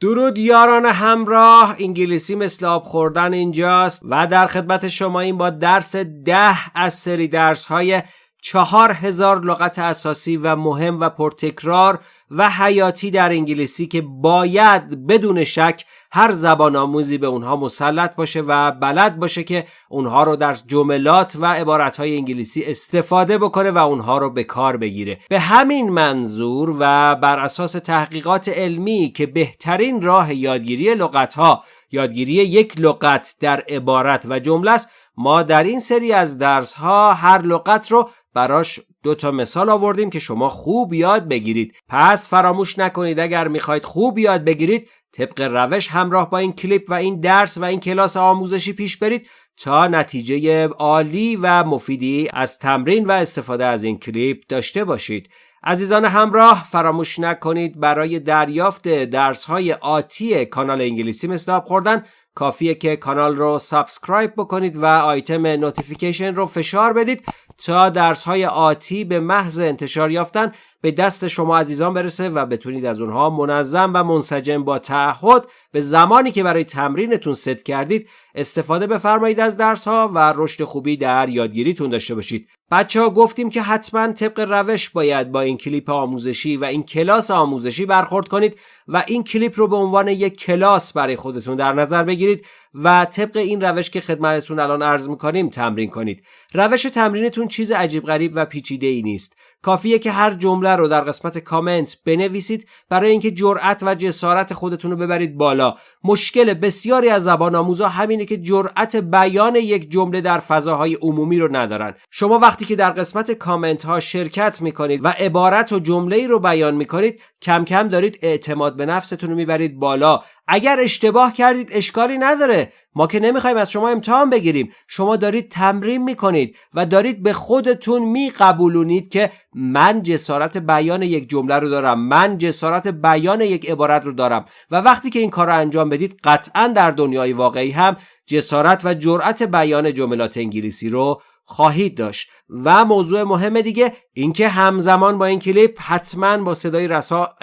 درود یاران همراه انگلیسی مثل آب خوردن اینجاست و در خدمت شما این با درس ده از سری درس های چهار هزار لغت اساسی و مهم و پرتکرار و حیاتی در انگلیسی که باید بدون شک هر زبان آموزی به اونها مسلط باشه و بلد باشه که اونها رو در جملات و عبارتهای انگلیسی استفاده بکنه و اونها رو به کار بگیره. به همین منظور و بر اساس تحقیقات علمی که بهترین راه یادگیری لغتها یادگیری یک لغت در عبارت و جمله است ما در این سری از درس ها هر لغت رو براش دو تا مثال آوردیم که شما خوب یاد بگیرید. پس فراموش نکنید اگر می‌خواید خوب یاد بگیرید طبق روش همراه با این کلیپ و این درس و این کلاس آموزشی پیش برید تا نتیجه عالی و مفیدی از تمرین و استفاده از این کلیپ داشته باشید. عزیزان همراه فراموش نکنید برای دریافت درس های آتی کانال انگلیسی مثل خوردن کافیه که کانال رو subscribe بکنید و آیتم notification رو فشار بدید. تا درس های آتی به محض انتشار یافتن به دست شما عزیزان برسه و بتونید از اونها منظم و منسجم با تعهد به زمانی که برای تمرینتون ست کردید استفاده بفرمایید از درس ها و رشد خوبی در یادگیریتون داشته باشید. بچه ها گفتیم که حتما طبق روش باید با این کلیپ آموزشی و این کلاس آموزشی برخورد کنید و این کلیپ رو به عنوان یک کلاس برای خودتون در نظر بگیرید. و طبق این روش که خدمتتون الان عرض می‌کنیم تمرین کنید. روش تمرینتون چیز عجیب غریب و پیچیده ای نیست. کافیه که هر جمله رو در قسمت کامنت بنویسید برای اینکه جرأت و جسارت خودتون رو ببرید بالا. مشکل بسیاری از زبان آموزا همینه که جرأت بیان یک جمله در فضاهای عمومی رو ندارن. شما وقتی که در قسمت کامنت ها شرکت می‌کنید و عبارت و جمله رو بیان می‌کنید کم کم دارید اعتماد به نفستون رو می‌برید بالا. اگر اشتباه کردید اشکالی نداره. ما که نمی‌خوایم از شما امتحان بگیریم. شما دارید تمرین می‌کنید و دارید به خودتون میقبولونید که من جسارت بیان یک جمله رو دارم. من جسارت بیان یک عبارت رو دارم. و وقتی که این کار رو انجام بدید قطعا در دنیای واقعی هم جسارت و جرأت بیان جملات انگلیسی رو خواهید داشت. و موضوع مهم دیگه اینکه همزمان با این کلیپ حتما با صدای رسا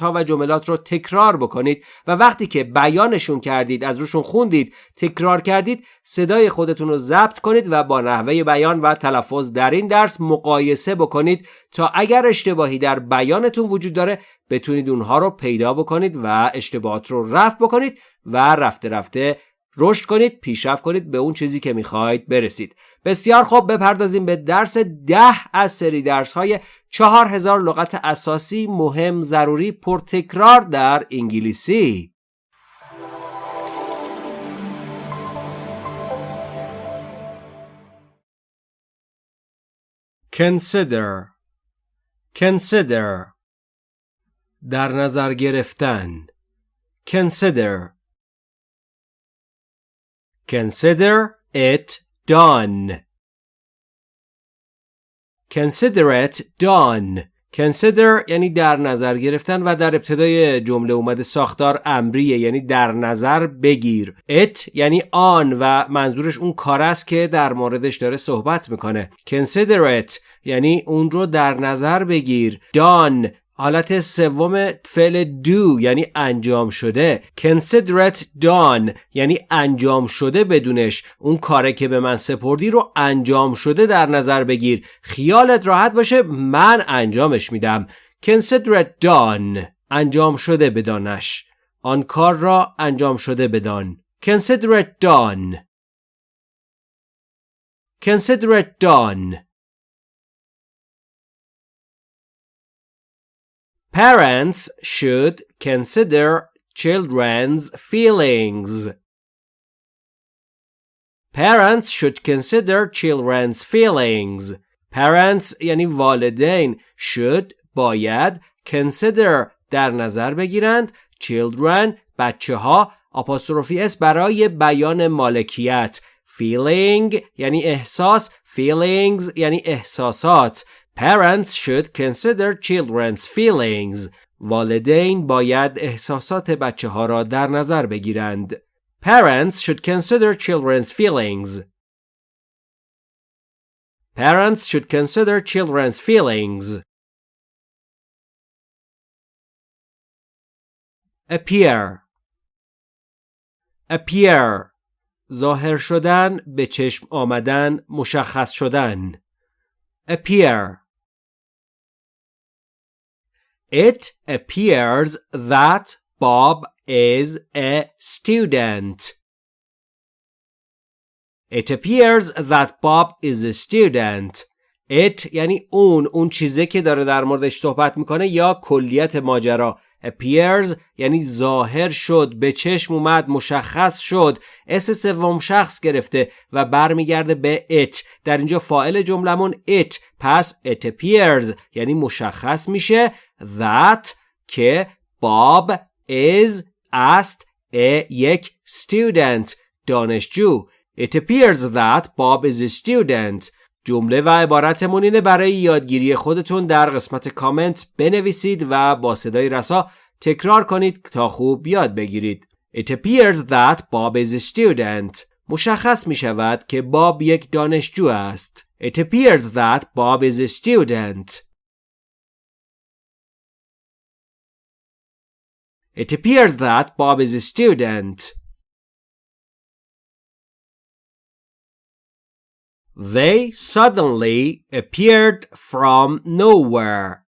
ها و جملات رو تکرار بکنید. و وقتی که بیانشون کردید از روشون خوندید تکرار کردید صدای خودتون رو ضبط کنید و با نحوه بیان و تلفظ در این درس مقایسه بکنید تا اگر اشتباهی در بیانتون وجود داره بتونید اونها رو پیدا بکنید و اشتباهات رو رفع بکنید و رفته رفته رشد کنید پیشرفت کنید به اون چیزی که می‌خواید برسید. بسیار خوب بپردازیم به درس ده از سری درس های چهار هزار لغت اساسی مهم ضروری پرتکرار در انگلیسی. Consider. Consider. در نظر گرفتن. Consider. Consider it done. Consider it done. Consider یعنی در نظر گرفتن و در ابتدای جمله اومده ساختار امریه یعنی در نظر بگیر it یعنی آن و منظورش اون کار است که در موردش داره صحبت می‌کنه Consider it یعنی اون رو در نظر بگیر done حالت سوم فعل do یعنی انجام شده. It done یعنی انجام شده بدونش. اون کاره که به من سپردی رو انجام شده در نظر بگیر. خیالت راحت باشه من انجامش میدم. It done انجام شده بدانش. آن کار را انجام شده بدان. It done. It done. Parents should consider children's feelings. Parents should consider children's feelings. Parents یعنی والدین should باید consider در نظر بگیرند children بچه ها آپاستروفی اس برای بیان مالکیت feeling یعنی احساس feelings یعنی احساسات Parents should consider children's feelings. والدین باید احساسات بچه ها را در نظر بگیرند. Parents should consider children's feelings. Parents should consider children's feelings. Appear appear ظاهر شدن به چشم آمدن مشخص شدن appear It appears that Bob is a student. It appears that Bob is a student. It یعنی اون اون چیزی که داره در موردش صحبت می‌کنه یا کلیت ماجرا appears یعنی ظاهر شد به چشم اومد مشخص شد. اس سوم شخص گرفته و برمیگرده به it. در اینجا فاعل جملمون it. پس it appears یعنی مشخص میشه that که باب is است a یک student دانشجو. It appears that Bob is a student. جمله و عبارتمون اینه برای یادگیری خودتون در قسمت کامنت بنویسید و با صدای رسا تکرار کنید تا خوب یاد بگیرید. It appears that Bob is a student. مشخص می شود که باب یک دانشجو است. It appears that Bob is a student. It appears that Bob is a student. They suddenly appeared from nowhere.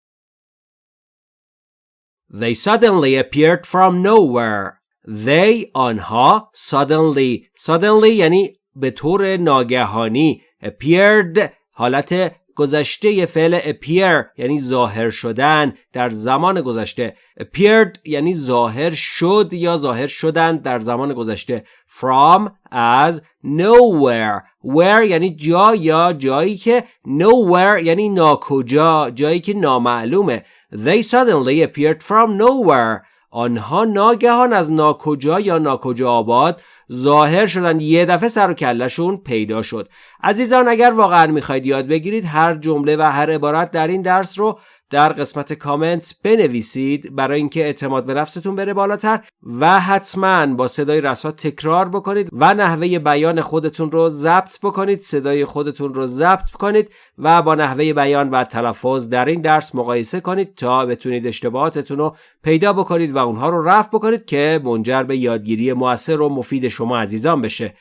They suddenly appeared from nowhere. They آنها suddenly suddenly یعنی به طور ناگهانی appeared حالت گذشته فعل appear یعنی ظاهر شدن در زمان گذشته appeared یعنی ظاهر شد یا ظاهر شدن در زمان گذشته from از nowhere. Where یعنی جا یا جایی که nowhere یعنی ناکجا جایی که نامعلومه. They suddenly appeared from nowhere. آنها ناگهان از ناکجا یا ناکجا آباد ظاهر شدن یه دفعه سر و کلشون پیدا شد. عزیزان اگر واقعا می‌خواید یاد بگیرید هر جمله و هر عبارت در این درس رو در قسمت کامنت بنویسید برای اینکه اعتماد به نفستون بره بالاتر و حتما با صدای رسا تکرار بکنید و نحوه بیان خودتون رو ضبط بکنید صدای خودتون رو ضبط کنید و با نحوه بیان و تلفظ در این درس مقایسه کنید تا بتونید اشتباهاتتون رو پیدا بکنید و اونها رو رفع بکنید که منجر به یادگیری موثر و مفید شما عزیزان بشه.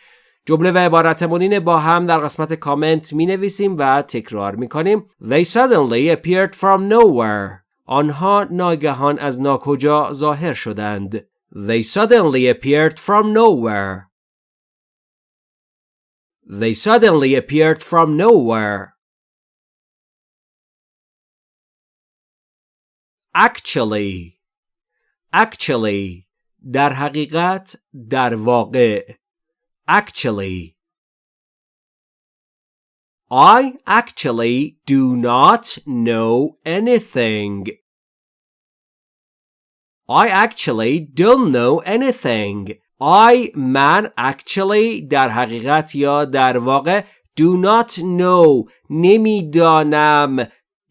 جمله و عبارتمون با هم در قسمت کامنت می نویسیم و تکرار می کنیم They suddenly appeared from nowhere آنها ناگهان از ناکجا ظاهر شدند They suddenly appeared from nowhere They suddenly appeared from nowhere Actually Actually در حقیقت در واقع actually. I actually do not know anything. I actually don't know anything. I man actually در حقیقت یا در واقع do not know نمیدانم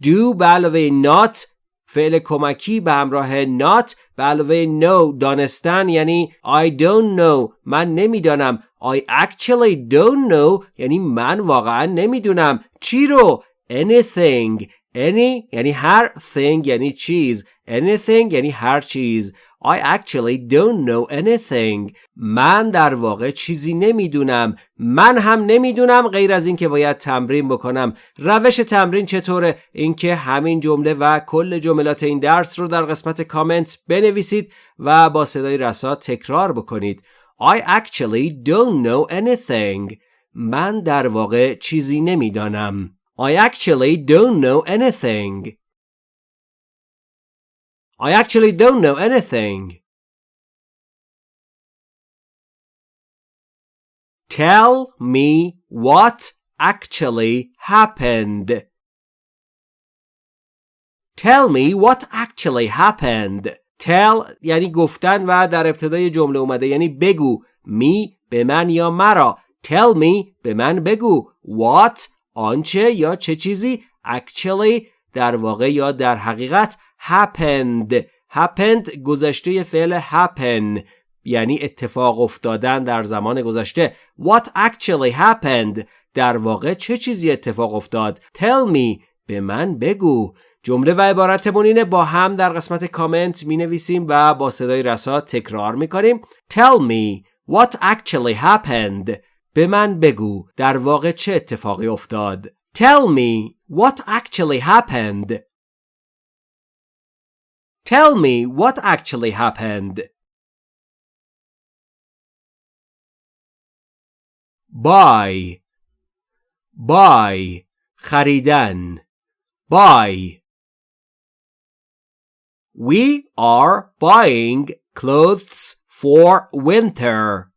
do به علاوه not فعل کمکی به همراه not به علاوه know دانستن یعنی I don't know من نمی‌دانم. I actually don't know یعنی من واقعا نمی‌دونم. چی رو؟ anything. any یعنی هر thing یعنی چیز. anything یعنی هر چیز. I actually don't know anything. من در واقع چیزی نمی‌دونم. من هم نمی‌دونم غیر از اینکه باید تمرین بکنم. روش تمرین چطوره؟ اینکه همین جمله و کل جملات این درس رو در قسمت کامنت بنویسید و با صدای رسا تکرار بکنید. I actually don't know anything. من در واقع چیزی نمی‌دانم. I actually don't know anything. I actually don't know anything. Tell me what actually happened. Tell me what actually happened. Tell یعنی گفتن و در ابتدای جمله اومده یعنی بگو می به من یا مرا Tell me به من بگو What آنچه یا چه چیزی Actually در واقع یا در حقیقت happened. Happened گذشته فعل happen یعنی اتفاق افتادن در زمان گذشته. What actually happened در واقع چه چیزی اتفاق افتاد؟ Tell me به من بگو. جمله و عبارتمون اینه با هم در قسمت کامنت می نویسیم و با صدای رسا تکرار می کنیم Tell me What actually happened? به من بگو. در واقع چه اتفاقی افتاد؟ Tell me what actually happened Tell me what actually happened buy buy خریدن buy We are buying clothes for winter.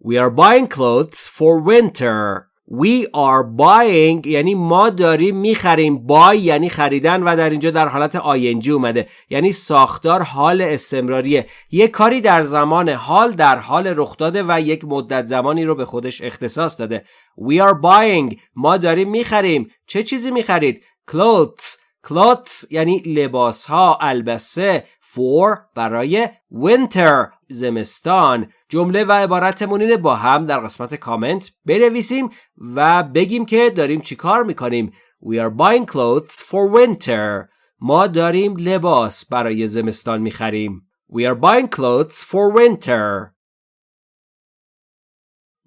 We are buying clothes for winter. We are buying یعنی ما داریم می‌خریم. Buy یعنی خریدن و در اینجا در حالت آینجی اومده. یعنی ساختار حال استمراریه. یک کاری در زمان حال در حال رخ داده و یک مدت زمانی رو به خودش اختصاص داده. We are buying. ما داریم می‌خریم. چه چیزی می‌خرید؟ Clothes. Clothes یعنی لباس ها البسه. For برای winter زمستان جمله و عبارتمون اینه با هم در قسمت کامنت بنویسیم و بگیم که داریم چی کار می‌کنیم We are buying clothes for winter ما داریم لباس برای زمستان می‌خریم We are buying clothes for winter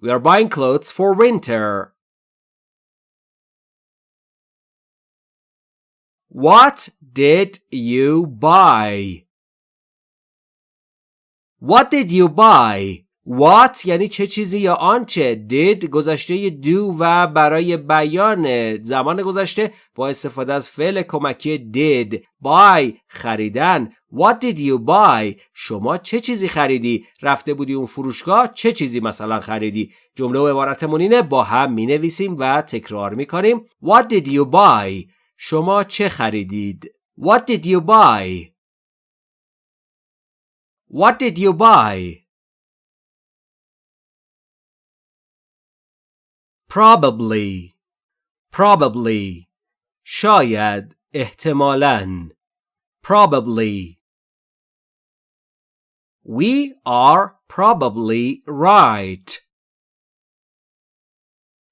We are buying clothes for winter What did you buy? What did you buy? What یعنی چه چیزی یا آنچه؟ Did گذشته do و برای بیان زمان گذشته با استفاده از فعل کمکی did. Buy خریدن. What did you buy شما چه چیزی خریدی؟ رفته بودی اون فروشگاه؟ چه چیزی مثلا خریدی؟ جمله و عبارتمون اینه با هم می نویسیم و تکرار می کنیم What did you buy شما چه خریدید؟ What did you buy What did you buy? Probably Probably شاید احتمالاً Probably We are probably right.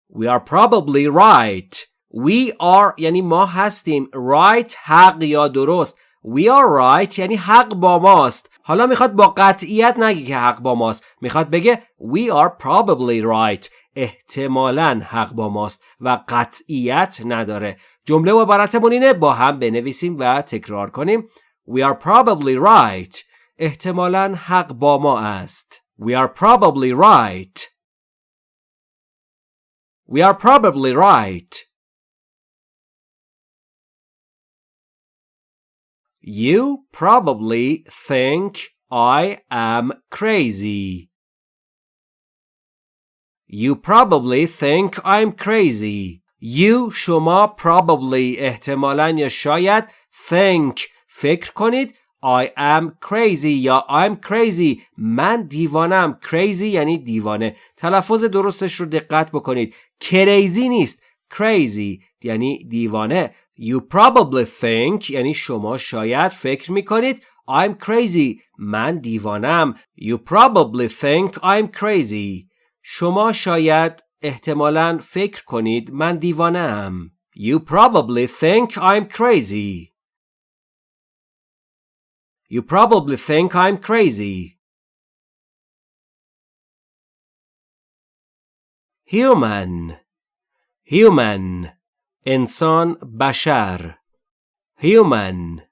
We are probably right. We are یعنی ما هستیم right حق یا درست We are right یعنی حق با ماست حالا می‌خواد با قطعیت نگه که حق با ماست. می‌خواد بگه We are probably right. احتمالا حق با ماست و قطعیت نداره. جمله و عبارتمون اینه با هم بنویسیم و تکرار کنیم. We are probably right. احتمالا حق با ما است. We are probably right. We are probably right. You probably think I am crazy. You probably think I'm crazy. You شما probably احتمالا یا شاید think فکر کنید I am crazy یا I'm crazy من دیوانم crazy یعنی دیوانه تلفظ درستش رو دقت بکنید crazy نیست crazy یعنی دیوانه You probably think یعنی شما شاید فکر میکنید I'm crazy من دیوانم You probably think I'm crazy شما شاید احتمالا فکر کنید من دیوانم You probably think I'm crazy You probably think I'm crazy Human Human انسان بشر human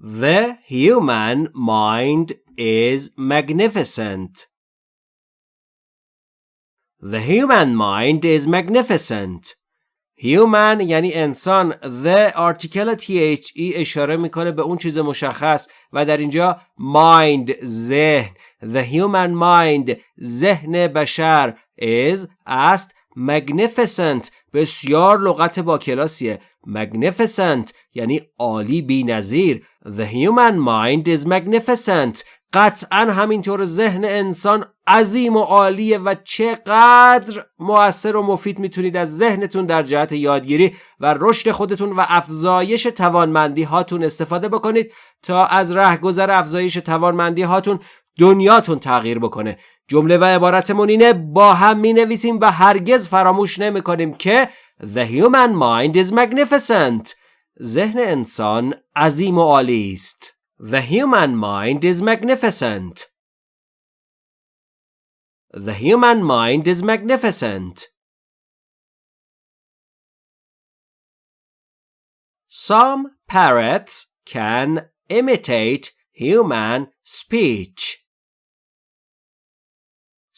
The human mind is magnificent. The human mind is magnificent. Human یعنی انسان The article THE اشاره می‌کنه به اون چیز مشخص و در اینجا mind ذهن The human mind ذهن بشر is است magnificent. بسیار لغت با کلاسیه. Magnificent یعنی عالی بی نظیر The human mind is magnificent. قطعا همینطور ذهن انسان عظیم و عالیه و چقدر مؤثر و مفید می‌تونید از ذهنتون در جهت یادگیری و رشد خودتون و افزایش توانمندی هاتون استفاده بکنید تا از رهگذر افزایش توانمندی هاتون دنیاتون تغییر بکنه. جمله و عبارتمون اینه با هم می نویسیم و هرگز فراموش نمی کنیم که The human mind is magnificent ذهن انسان عظیم و عالی است The human mind is magnificent. The human mind is magnificent. Some parrots can imitate human speech.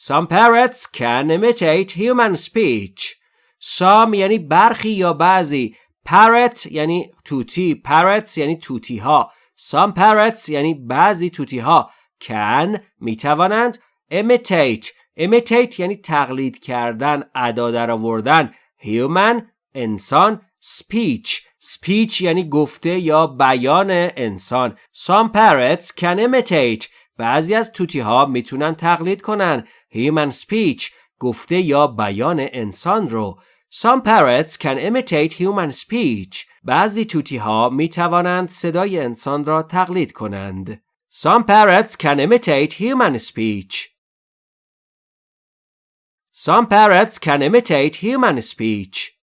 Some parrots can imitate human speech. Some یعنی برخی یا بعضی. Parrot یعنی توتی. Parrots یعنی توتی ها. Some parrots یعنی بعضی توتی ها. Can می توانند imitate. Imitate یعنی تقلید کردن. ادا در آوردن. Human انسان. Speech. Speech یعنی گفته یا بیان انسان. Some parrots can imitate. بعضی از توتی ها می‌تونن تقلید کنن. human speech گفته یا بیان انسان رو Some parrots can imitate human speech. بعضی توتی ها می توانند صدای انسان را تقلید کنند. Some parrots can imitate human speech. Some parrots can imitate human speech.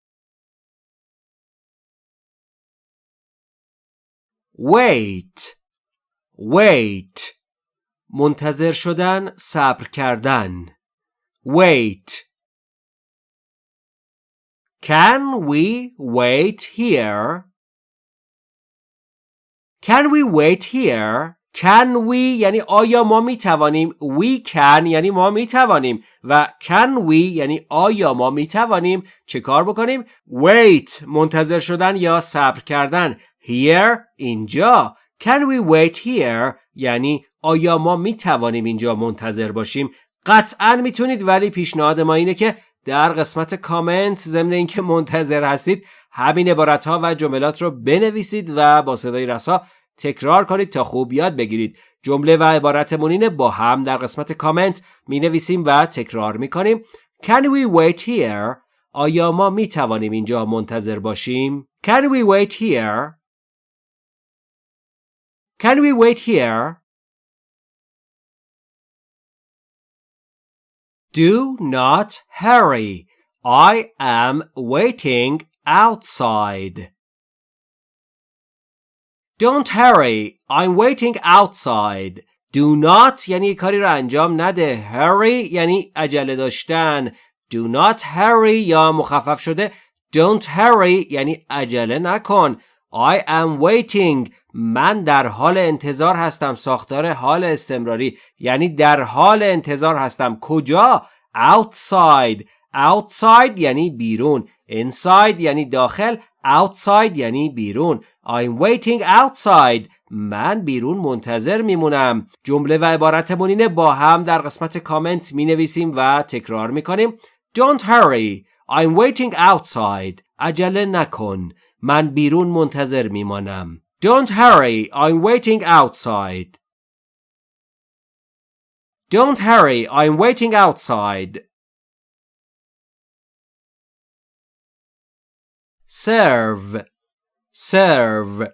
Wait. Wait. منتظر شدن صبر کردن. Wait. Can we wait here? Can we wait here? Can we یعنی آیا ما می توانیم We can یعنی ما می توانیم و Can we یعنی آیا ما می توانیم چه کار بکنیم؟ Wait. منتظر شدن یا صبر کردن. Here اینجا. Can we wait here? یعنی آیا ما می توانیم اینجا منتظر باشیم قطعا می‌تونید ولی پیشنهاد ما اینه که در قسمت کامنت ضمن اینکه منتظر هستید همین عبارت ها و جملات رو بنویسید و با صدای رسا تکرار کنید تا خوب یاد بگیرید جمله و عبارتمون اینه با هم در قسمت کامنت می نویسیم و تکرار می کنیم Can we wait here? آیا ما می توانیم اینجا منتظر باشیم؟ Can we wait here? Can we wait here? Do not hurry. I am waiting outside. Don't hurry. I'm waiting outside. Do not یعنی کاری را انجام نده. Hurry یعنی عجله داشتن. Do not hurry یا مخفف شده. Don't hurry یعنی عجله نکن. I am waiting من در حال انتظار هستم ساختار حال استمراری یعنی در حال انتظار هستم. کجا؟ Outside. Outside یعنی بیرون. Inside یعنی داخل. Outside یعنی بیرون. I'm waiting outside. من بیرون منتظر میمونم. جمله و عبارتمون اینه با هم در قسمت کامنت می نویسیم و تکرار می کنیم Don't hurry. I'm waiting outside. عجله نکن. من بیرون منتظر میمانم. Don't hurry, I'm waiting outside. Don't hurry, I'm waiting outside. serve serve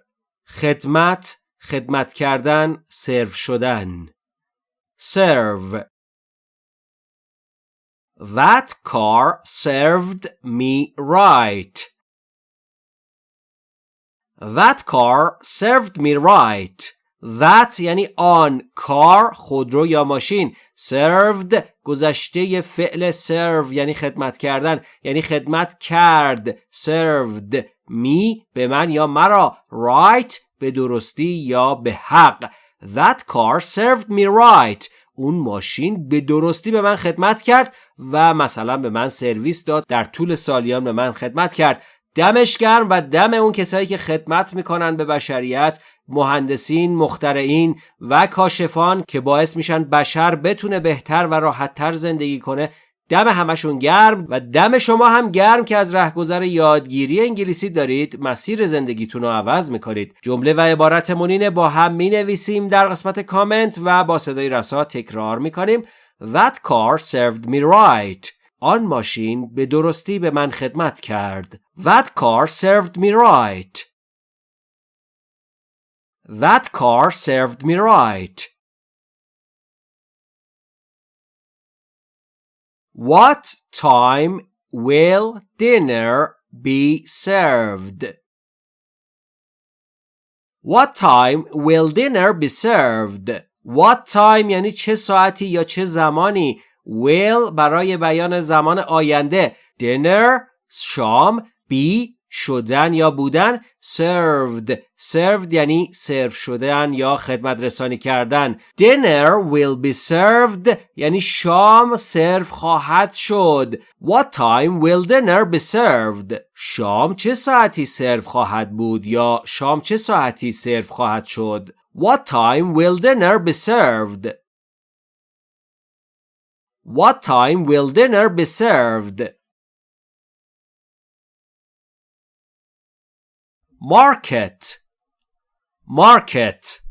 خدمت خدمت کردن سرو شدن serve That car served me right. That car served me right. That یعنی آن کار خودرو یا ماشین served گذشته فعل serve یعنی خدمت کردن یعنی خدمت کرد served me به من یا مرا right به درستی یا به حق. That car served me right. اون ماشین به درستی به من خدمت کرد و مثلا به من سرویس داد در طول سالیان به من خدمت کرد. دمش گرم و دم اون کسایی که خدمت می‌کنن به بشریت مهندسین، مخترعین و کاشفان که باعث میشن بشر بتونه بهتر و راحتتر زندگی کنه دم همشون گرم و دم شما هم گرم که از رهگذر یادگیری انگلیسی دارید مسیر زندگیتون رو عوض می‌کنید. جمله و عبارت مونینه با هم می‌نویسیم در قسمت کامنت و با صدای رسا تکرار می‌کنیم. That car served me right. آن ماشین به درستی به من خدمت کرد. That car served me right. That car served me right. What time will dinner be served? What time will dinner be served? What time یعنی چه ساعتی یا چه زمانی will برای بیان زمان آینده dinner شام be شدن یا بودن served served یعنی سرو شدن یا خدمت رسانی کردن dinner will be served یعنی شام سرو خواهد شد what time will dinner be served شام چه ساعتی سرو خواهد بود یا شام چه ساعتی سرو خواهد شد what time will dinner be served what time will dinner be served market market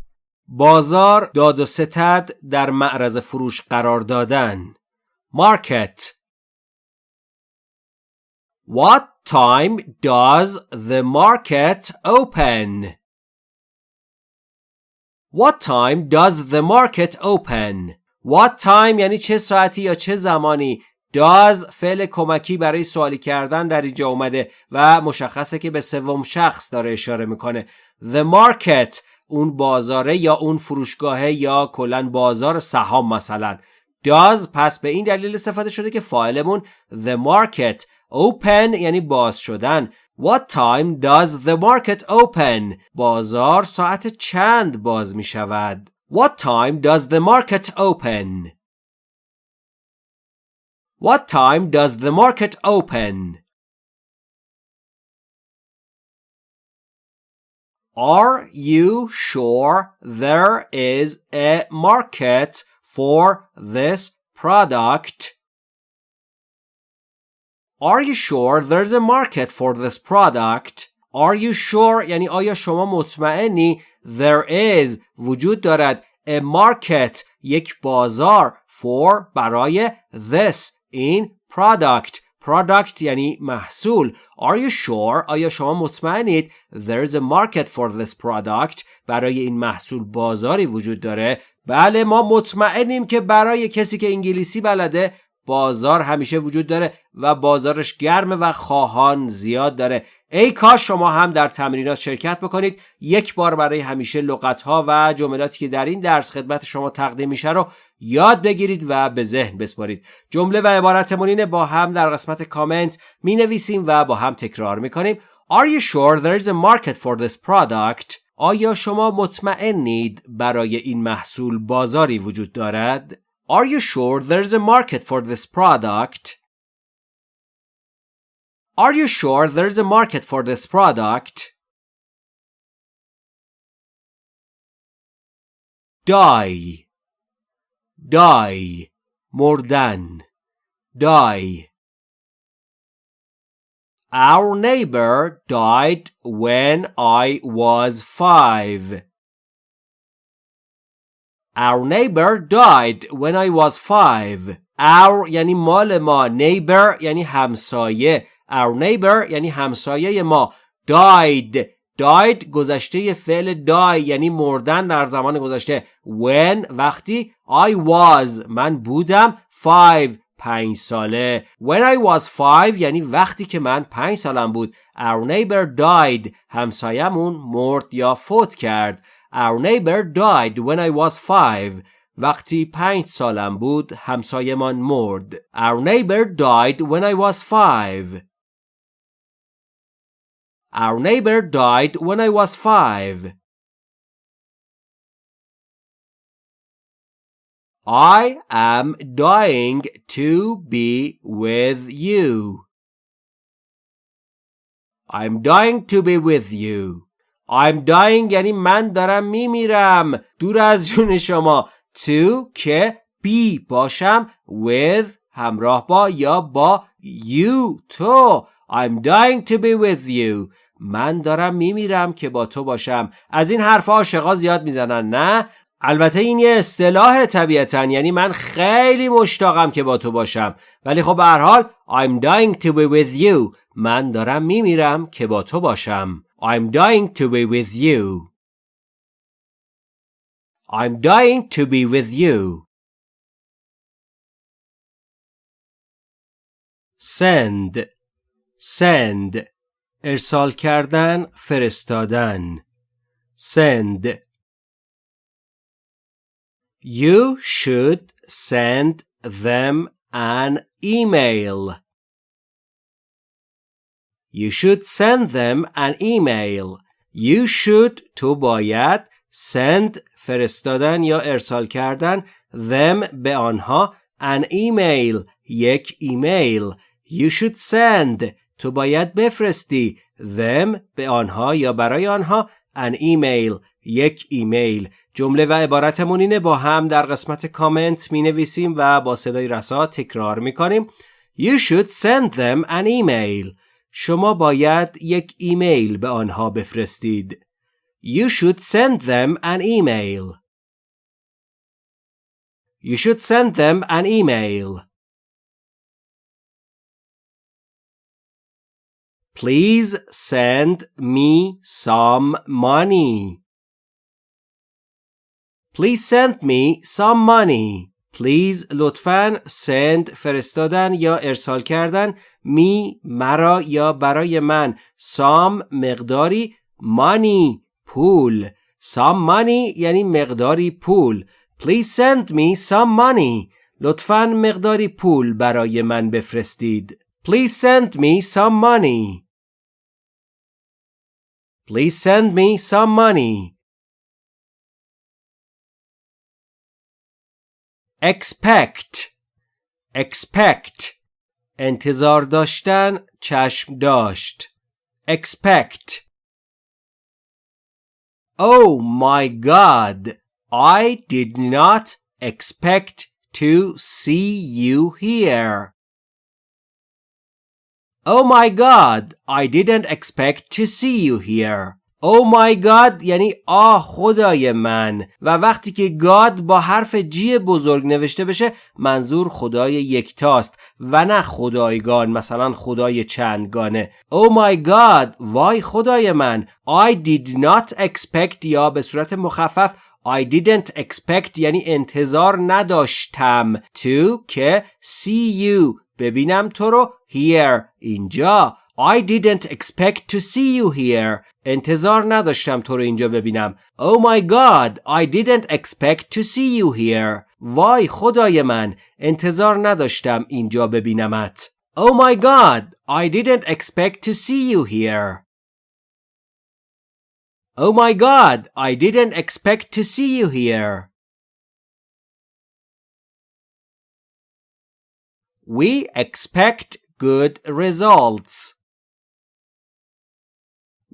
بازار داد و ستد در معرض فروش قرار دادن market What time does the market open? What time does the market open? What time یعنی چه ساعتی یا چه زمانی does فعل کمکی برای سوالی کردن در اینجا اومده و مشخصه که به سوم شخص داره اشاره می‌کنه the market اون بازاره یا اون فروشگاهه یا کلا بازار سهام مثلا does پس به این دلیل استفاده شده که فاعلمون the market open یعنی باز شدن What time does the market open? بازار ساعت چند باز می شود؟ What time does the market open? What time does the market open? Are you sure there is a market for this product? Are you sure there's a market for this product? Are you sure یعنی آیا شما مطمئنی there is وجود دارد a market یک بازار for برای this این product. Product یعنی محصول. Are you sure? آیا شما مطمئنید? There's a market for this product. برای این محصول بازاری وجود داره. بله ما مطمئنیم که برای کسی که انگلیسی بلده بازار همیشه وجود داره و بازارش گرمه و خواهان زیاد داره ای کاش شما هم در تمرینات شرکت بکنید یک بار برای همیشه لغت ها و جملاتی که در این درس خدمت شما تقدیم میشه رو یاد بگیرید و به ذهن بسپارید جمله و اینه با هم در قسمت کامنت می نویسیم و با هم تکرار می کنیم Are you sure there is a market for this product? آیا شما مطمئنید برای این محصول بازاری وجود دارد؟ Are you sure there's a market for this product? Are you sure there's a market for this product? Die Die More than Die Our neighbor died when I was five. Our neighbor died when I was five. Our یعنی مال ما. Neighbor یعنی همسایه. Our neighbor یعنی همسایه ما. Died. Died گذشته فعل die یعنی مردن در زمان گذشته. When وقتی I was. من بودم five. پنج ساله. When I was five یعنی وقتی که من پنج سالم بود. Our neighbor died. همسایمون مرد یا فوت کرد. Our neighbor died when I was five. وقتی پنج سالم بود همسایمان مرد. Our neighbor died when I was five. Our neighbor died when I was five. I am dying to be with you. I'm dying to be with you. I'm dying یعنی من دارم میمیرم. دور از جون شما. To که be باشم. With همراه با یا با you. تو I'm dying to be with you. من دارم میمیرم که با تو باشم. از این حرف عاشقا زیاد می‌زنن نه؟ البته این یه اصطلاح طبیعتا. یعنی من خیلی مشتاقم که با تو باشم. ولی خب به هر حال I'm dying to be with you. من دارم میمیرم که با تو باشم. I'm dying to be with you. I'm dying to be with you. Send send ارسال کردن فرستادن send You should send them an email. You should send them an email. You should تو باید send فرستادن یا ارسال کردن them به آنها an email یک ایمیل You should send. تو باید بفرستی them به آنها یا برای آنها an email یک ایمیل جمله و عبارتمون اینه با هم در قسمت کامنت می نویسیم و با صدای رسا تکرار می کنیم You should send them an email. شما باید یک ایمیل به آنها بفرستید You should send them an email You should send them an email Please send me some money. Please send me some money. Please لطفاً send فرستادن یا ارسال کردن می مرا یا برای من some مقداری money پول some money یعنی مقداری پول Please send me some money لطفاً مقداری پول برای من بفرستید Please send me some money Please send me some money expect expect انتظار داشتن چشم داشت expect Oh my god I did not expect to see you here Oh my god I didn't expect to see you here Oh my God یعنی آه خدای من. و وقتی که گاد با حرف جی بزرگ نوشته بشه منظور خدای یکتاست و نه خدایگان مثلا خدای چندگانه. Oh my God وای خدای من. I did not expect یا به صورت مخفف I didn't expect یعنی انتظار نداشتم. To که see you. ببینم تو رو here اینجا. I didn't expect to see you here انتظار نداشتم تو رو اینجا ببینم Oh my god I didn't expect to see you here وای خدای من انتظار نداشتم اینجا ببینمت Oh my god I didn't expect to see you here Oh my god I didn't expect to see you here We expect good results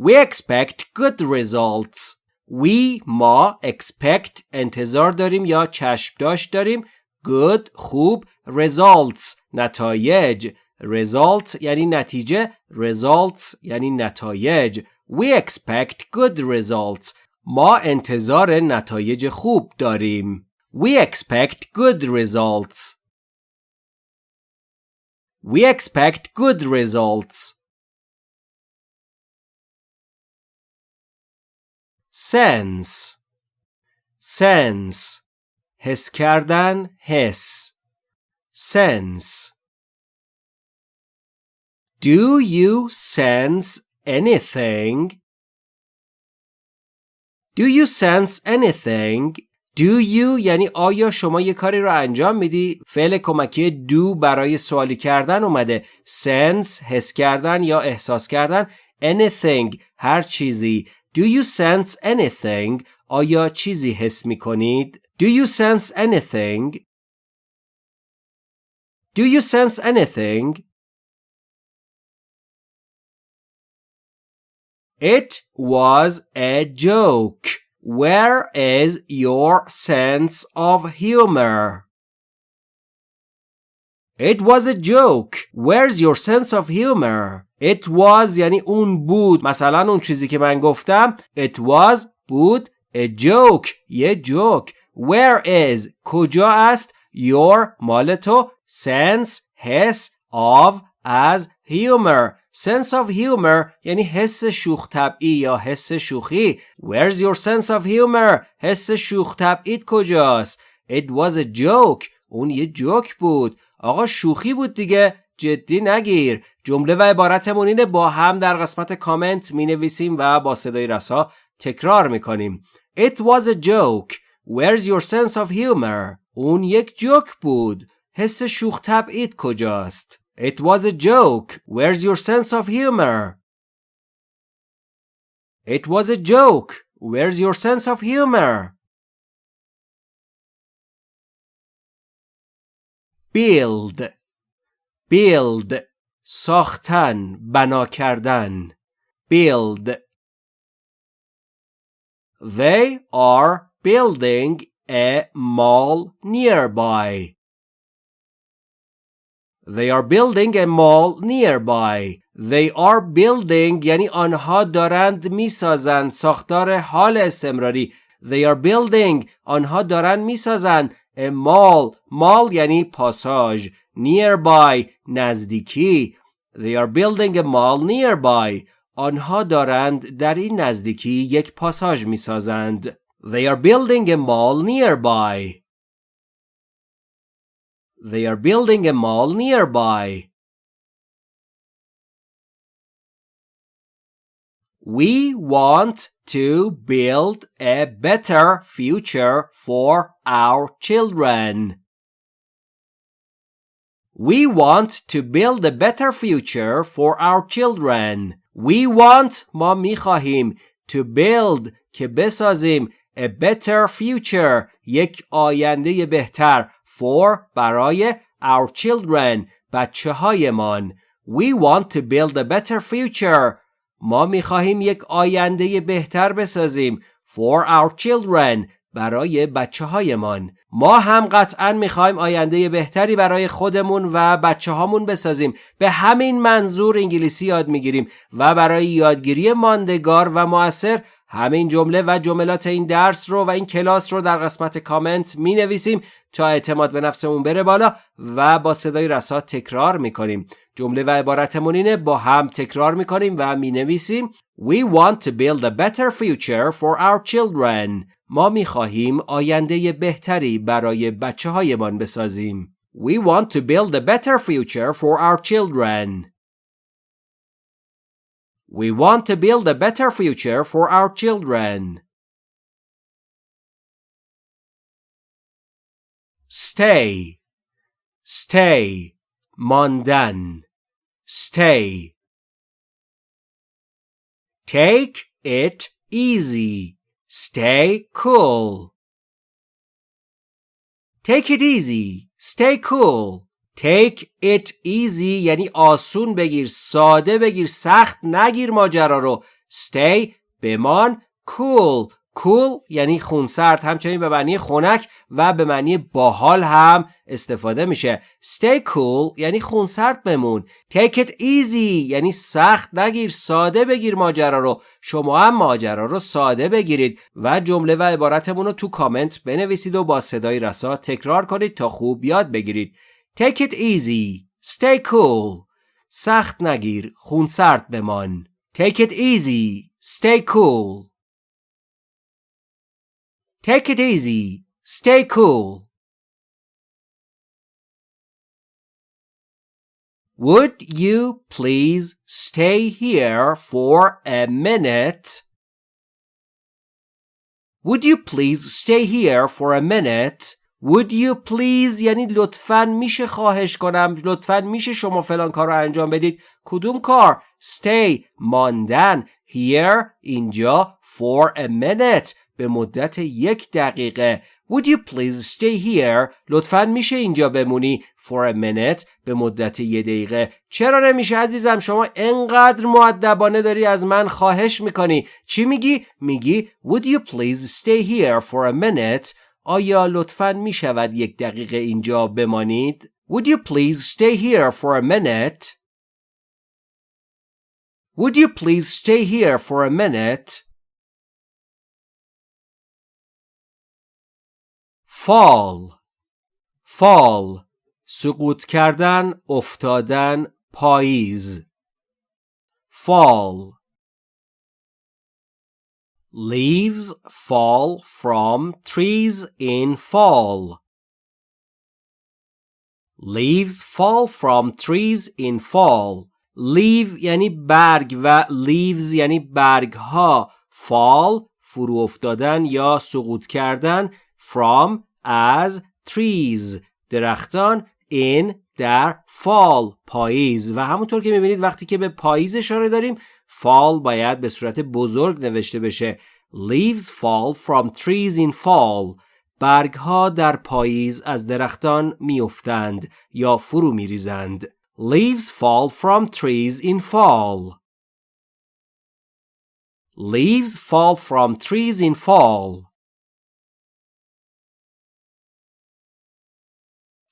We expect good results. We ما expect انتظار داریم یا چشم داشت داریم good خوب results نتایج result یعنی نتیجه results یعنی نتایج We expect good results ما انتظار نتایج خوب داریم We expect good results We expect good results Sense sense حس کردن حس sense Do you sense anything? Do you sense anything? Do you یعنی آیا شما یه کاری رو انجام میدی؟ فعل کمکی do برای سوالی کردن اومده. sense حس کردن یا احساس کردن. anything هر چیزی. Do you sense anything? آیا چیزی حس می کنید؟ Do you sense anything? Do you sense anything? It was a joke. Where is your sense of humor? It was a joke. Where's your sense of humor? It was یعنی اون بود. مثلا اون چیزی که من گفتم It was بود. A joke یه جوک Where is کجا است؟ Your مال تو. Sense حس of as humor. Sense of humor یعنی حس شوخ طبعی یا حس شوخی. Where's your sense of humor حس شوخ طبعیت کجاست؟ It was a joke. اون یه جوک بود. آقا شوخی بود دیگه. جدی نگیر. جمله و عبارتمون اینه با هم در قسمت کامنت می نویسیم و با صدای رسا تکرار می‌کنیم It was a joke Where's your sense of humor اون یک جوک بود حس شوخ طبعیت کجاست It was a joke Where's your sense of humor It was a joke Where's your sense of humor build build ساختن بنا کردن build they are building a mall nearby they are building a mall nearby they are building یعنی آنها دارند می‌سازند ساختار حال استمراری they are building آنها دارند می‌سازند a mall mall یعنی پاساژ nearby نزدیکی they are building a mall nearby آنها دارند در این نزدیکی یک پاساژ میسازند they are building a mall nearby they are building a mall nearby We want to build a better future for our children. We want to build a better future for our children. We want ما میخواهیم to build که بسازیم a better future یک آینده بهتر for برای our children بچه هایمان. We want to build a better future ما میخواهیم یک آینده بهتر بسازیم for our children برای بچه هایمان ما هم قطعا می‌خوایم آینده بهتری برای خودمون و بچه هامون بسازیم به همین منظور انگلیسی یاد می‌گیریم و برای یادگیری ماندگار و موثر همین جمله و جملات این درس رو و این کلاس رو در قسمت کامنت می نویسیم تا اعتماد به نفسمون بره بالا و با صدای رسا تکرار می کنیم. جمله و عبارتمون اینه با هم تکرار می کنیم و می نویسیم We want to build a better future for our children. ما می خواهیم آینده بهتری برای بچه هایمان بسازیم. We want to build a better future for our children. We want to build a better future for our children. Stay. Stay. ماندن. Stay. Take it easy. Stay cool. Take it easy. Stay cool. Take it easy یعنی آسون بگیر ساده بگیر سخت نگیر ماجرا رو Stay بمان cool cool یعنی خونسرد همچنین به معنی خنک و به معنی باحال هم استفاده میشه. Stay cool یعنی خونسرد بمون. Take it easy یعنی سخت نگیر ساده بگیر ماجرا رو. شما هم ماجرا رو ساده بگیرید و جمله و عبارتمون رو تو کامنت بنویسید و با صدای رسا تکرار کنید تا خوب یاد بگیرید. Take it easy. Stay cool. سخت نگیر خونسرد بمان. Take it easy. Stay cool. Take it easy. Stay cool. Would you please stay here for a minute? Would you please stay here for a minute? Would you please یعنی لطفا میشه خواهش کنم لطفا میشه شما فلان کار رو انجام بدید کدوم کار stay ماندن here اینجا for a minute به مدت یک دقیقه Would you please stay here? لطفا میشه اینجا بمونی for a minute به مدت یه دقیقه چرا نمیشه عزیزم شما انقدر معدبانه داری از من خواهش می‌کنی چی میگی؟ میگی Would you please stay here for a minute? آیا لطفا می‌شود یک دقیقه اینجا بمانید؟ Would you please stay here for a minute? Would you please stay here for a minute? Fall fall سقوط کردن افتادن پاییز fall leaves fall from trees in fall leaves fall from trees in fall leave یعنی برگ و leaves یعنی برگ ها fall فرو افتادن یا سقوط کردن from از trees درختان in در fall پاییز. و همونطور که می‌بینید وقتی که به پاییز اشاره داریم fall باید به صورت بزرگ نوشته بشه. leaves fall from trees in fall. برگ ها در پاییز از درختان میافتند یا فرو میریزند. leaves fall from trees in fall. leaves fall from trees in fall.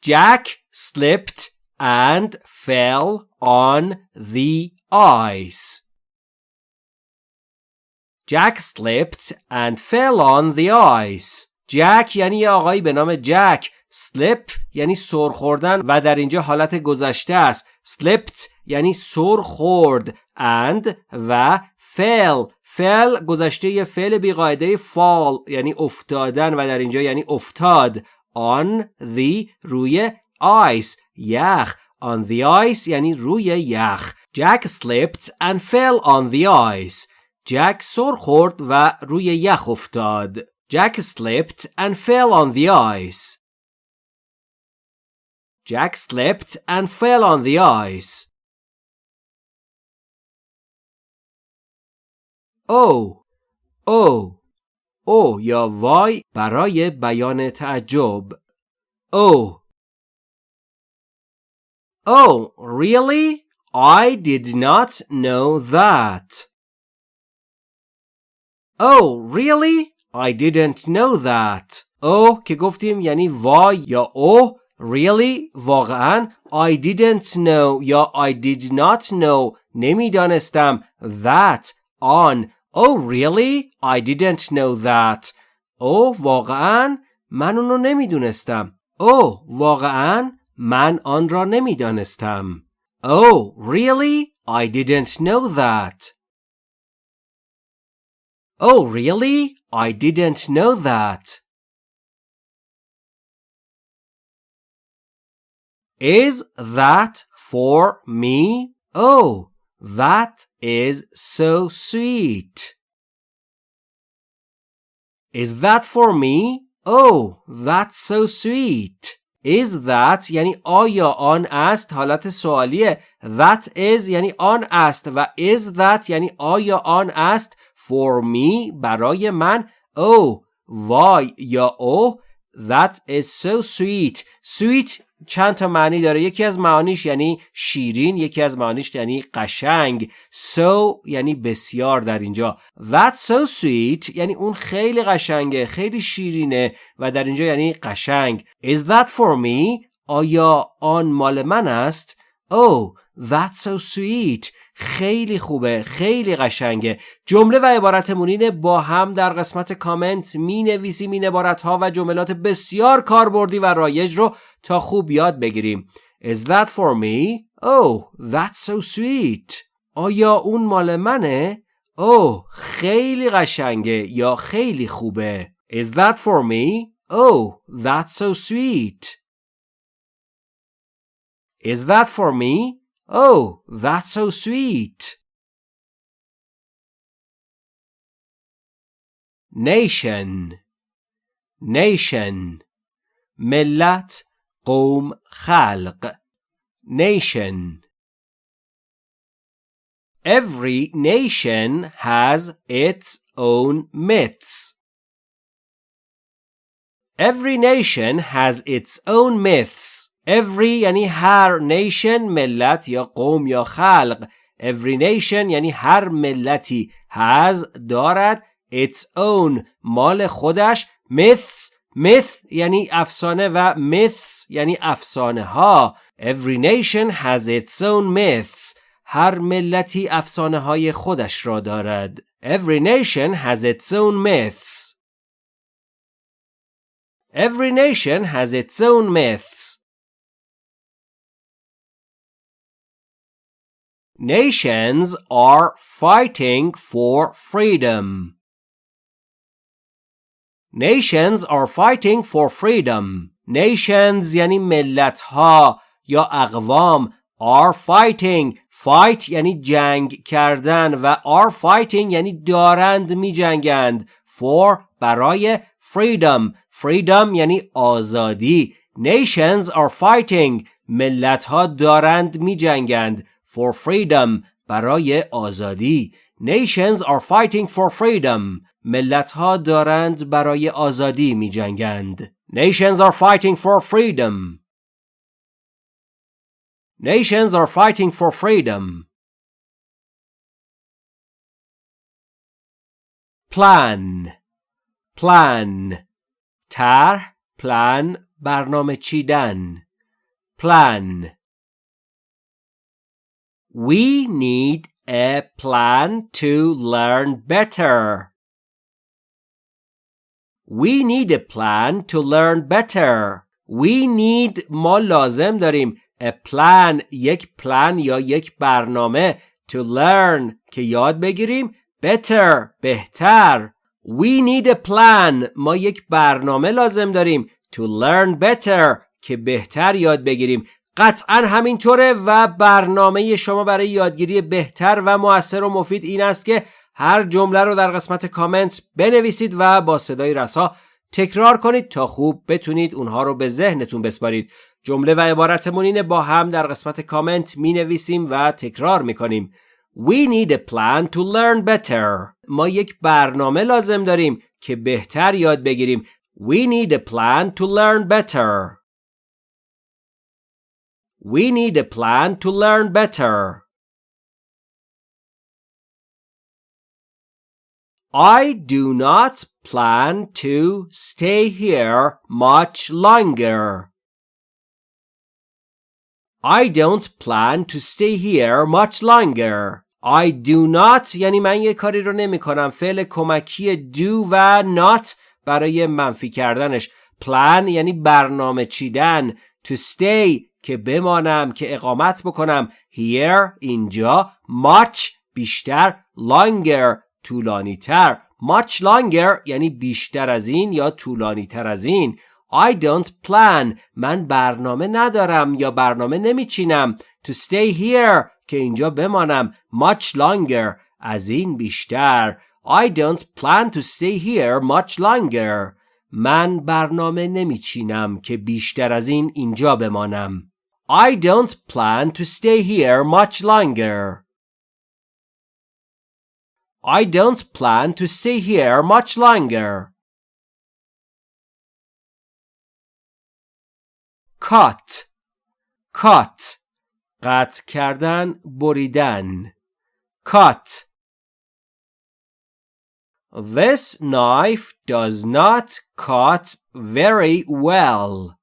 Jack slipped and fell on the ice. Jack slipped and fell on the ice. جک یعنی یه آقایی به نام جک slip یعنی سر خوردن و در اینجا حالت گذشته است slipped یعنی سر خورد and و fell fell گذشته یه فعل بیقاعده fall یعنی افتادن و در اینجا یعنی افتاد on the روی ice یخ on the ice یعنی روی یخ Jack slipped and fell on the ice جک سر خورد و روی یخ افتاد Jack slipped and fell on the ice Jack slipped and fell on the ice او او او یا وای برای بیان تعجب او Oh, really? I did not know that. Oh, really? I didn't know that. Oh که گفتیم یعنی وای یا او Really? واقعا I didn't know یا I did not know نمی‌دانستم that on Oh really? I didn't know that. Oh واقعا من اونو نمیدونستم. Oh واقعا من آن را نمیدانستم. Oh, really? I didn't know that. Oh, really? I didn't know that. Is that for me? Oh, that is so sweet. Is that for me? Oh, that's so sweet. Is that یعنی آیا آن است حالت سوالیه That is یعنی آن است و is that یعنی آیا آن است For me برای من Oh وای یا oh That is so sweet Sweet چند تا معنی داره. یکی از معانیش یعنی شیرین یکی از معانیش یعنی قشنگ. So یعنی بسیار در اینجا. That's so sweet یعنی اون خیلی قشنگه خیلی شیرینه و در اینجا یعنی قشنگ. Is that for me? آیا آن مال من است؟ Oh that's so sweet. خیلی خوبه خیلی قشنگه جمله و عبارت مونین با هم در قسمت کامنت می نویسیم این عبارت ها و جملات بسیار کاربردی و رایج رو تا خوب یاد بگیریم Is that for me? Oh, that's so sweet. آیا اون مال منه؟ Oh, خیلی قشنگه یا خیلی خوبه. Is that for me? Oh, that's so sweet. Is that for me? Oh, that's so sweet. Nation Nation ملت قوم خلق Nation Every nation has its own myths. Every nation has its own myths. Every یعنی هر nation ملت یا قوم یا خلق every nation یعنی هر ملتی has دارد its own مال خودش myths myth یعنی افسانه و myths یعنی افسانه ها every nation has its own myths هر ملتی افسانه های خودش را دارد every nation has its own myths every nation has its own myths Nations are fighting for freedom. Nations are fighting for freedom. Nations یعنی ملت ها یا اقوام are fighting fight یعنی جنگ کردن و are fighting یعنی دارند می جنگند for برای freedom freedom یعنی آزادی nations are fighting ملت ها دارند می جنگند for freedom برای آزادی nations are fighting for freedom ملت ها دارند برای آزادی می جنگند nations are fighting for freedom nations are fighting for freedom plan plan طرح plan برنامه چیدن plan We need a plan to learn better. We need a plan to learn better. We need ما لازم داریم a plan یک پلان یا یک برنامه to learn که یاد بگیریم better بهتر We need a plan ما یک برنامه لازم داریم to learn better که بهتر یاد بگیریم قطعا همینطوره و برنامه شما برای یادگیری بهتر و موثر و مفید این است که هر جمله رو در قسمت کامنت بنویسید و با صدای رسا تکرار کنید تا خوب بتونید اونها رو به ذهنتون بسپارید. جمله و عبارتمون اینه با هم در قسمت کامنت می نویسیم و تکرار می کنیم We need a plan to learn better. ما یک برنامه لازم داریم که بهتر یاد بگیریم. We need a plan to learn better. We need a plan to learn better. I do not plan to stay here much longer. I don't plan to stay here much longer. I do not یعنی من یه کاری رو نمی کنم فعل کمکی do و not برای منفی کردنش plan یعنی برنامه چیدن to stay که بمانم که اقامت بکنم. Here اینجا much بیشتر longer طولانی تر much longer یعنی بیشتر از این یا طولانی تر از این. I don't plan. من برنامه ندارم یا برنامه نمیچینم. To stay here که اینجا بمانم. Much longer از این بیشتر. I don't plan to stay here much longer. من برنامه نمیچینم که بیشتر از این اینجا بمانم. I don't plan to stay here much longer. I don't plan to stay here much longer. cut cut قطع کردن بریدن cut This knife does not cut very well.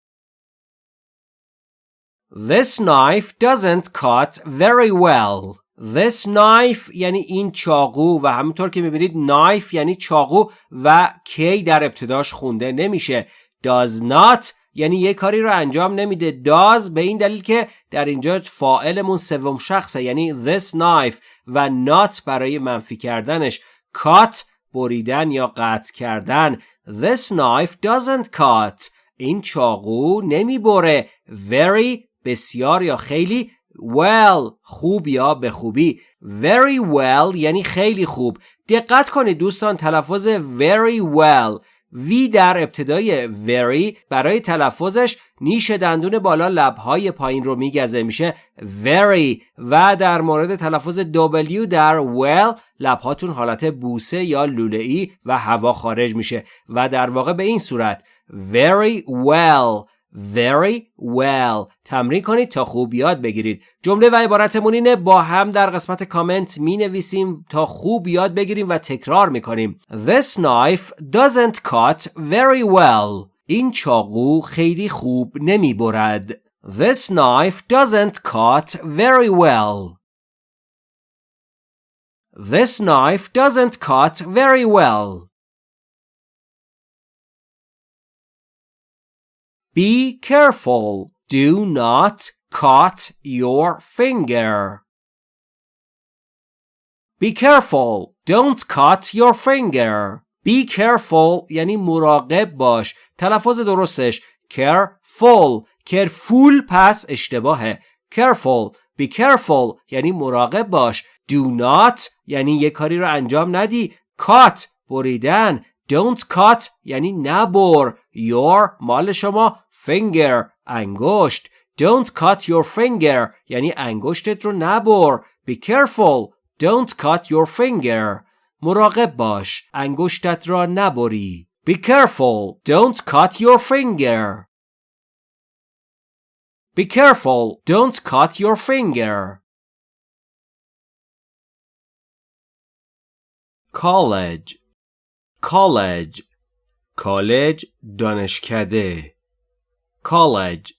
This knife doesn't cut very well. This knife یعنی این چاقو و همونطور که می‌بینید knife یعنی چاقو و کی در ابتداش خونده نمیشه. Does not یعنی یه کاری رو انجام نمیده. Does به این دلیل که در اینجا فائلمون سوم شخصه یعنی this knife و not برای منفی کردنش. Cut بریدن یا قطع کردن. This knife doesn't cut. این چاقو نمی‌بره. Very بسیار یا خیلی well خوب یا به خوبی. Very well یعنی خیلی خوب. دقت کنید دوستان تلفظ very well. وی در ابتدای very برای تلفظش نیش دندون بالا لبهای پایین رو میگزه میشه very. و در مورد تلفظ W در well لبهاتون حالت بوسه یا لوله و هوا خارج میشه. و در واقع به این صورت very well. Very well. تمرین کنید تا خوب یاد بگیرید. جمله و عبارتمون اینه با هم در قسمت کامنت می نویسیم تا خوب یاد بگیریم و تکرار می کنیم This knife doesn't cut very well. این چاقو خیلی خوب نمی برد This knife doesn't cut very well. This knife doesn't cut very well. Be careful. Do not cut your finger. Be careful. Don't cut your finger. Be careful یعنی مراقب باش. تلفظ درستش careful. careful پس اشتباهه. careful Be careful یعنی مراقب باش. Do not یعنی یه کاری رو انجام ندی. Cut بریدن. Don't cut یعنی نبر. Your مال شما finger انگشت. Don't cut your finger یعنی انگشتت رو نبر. Be careful. Don't cut your finger. مراقب باش. انگشتت را نبری. Be careful. Don't cut your finger. Be careful. Don't cut your finger. College کالج کالج دانشکده. کالج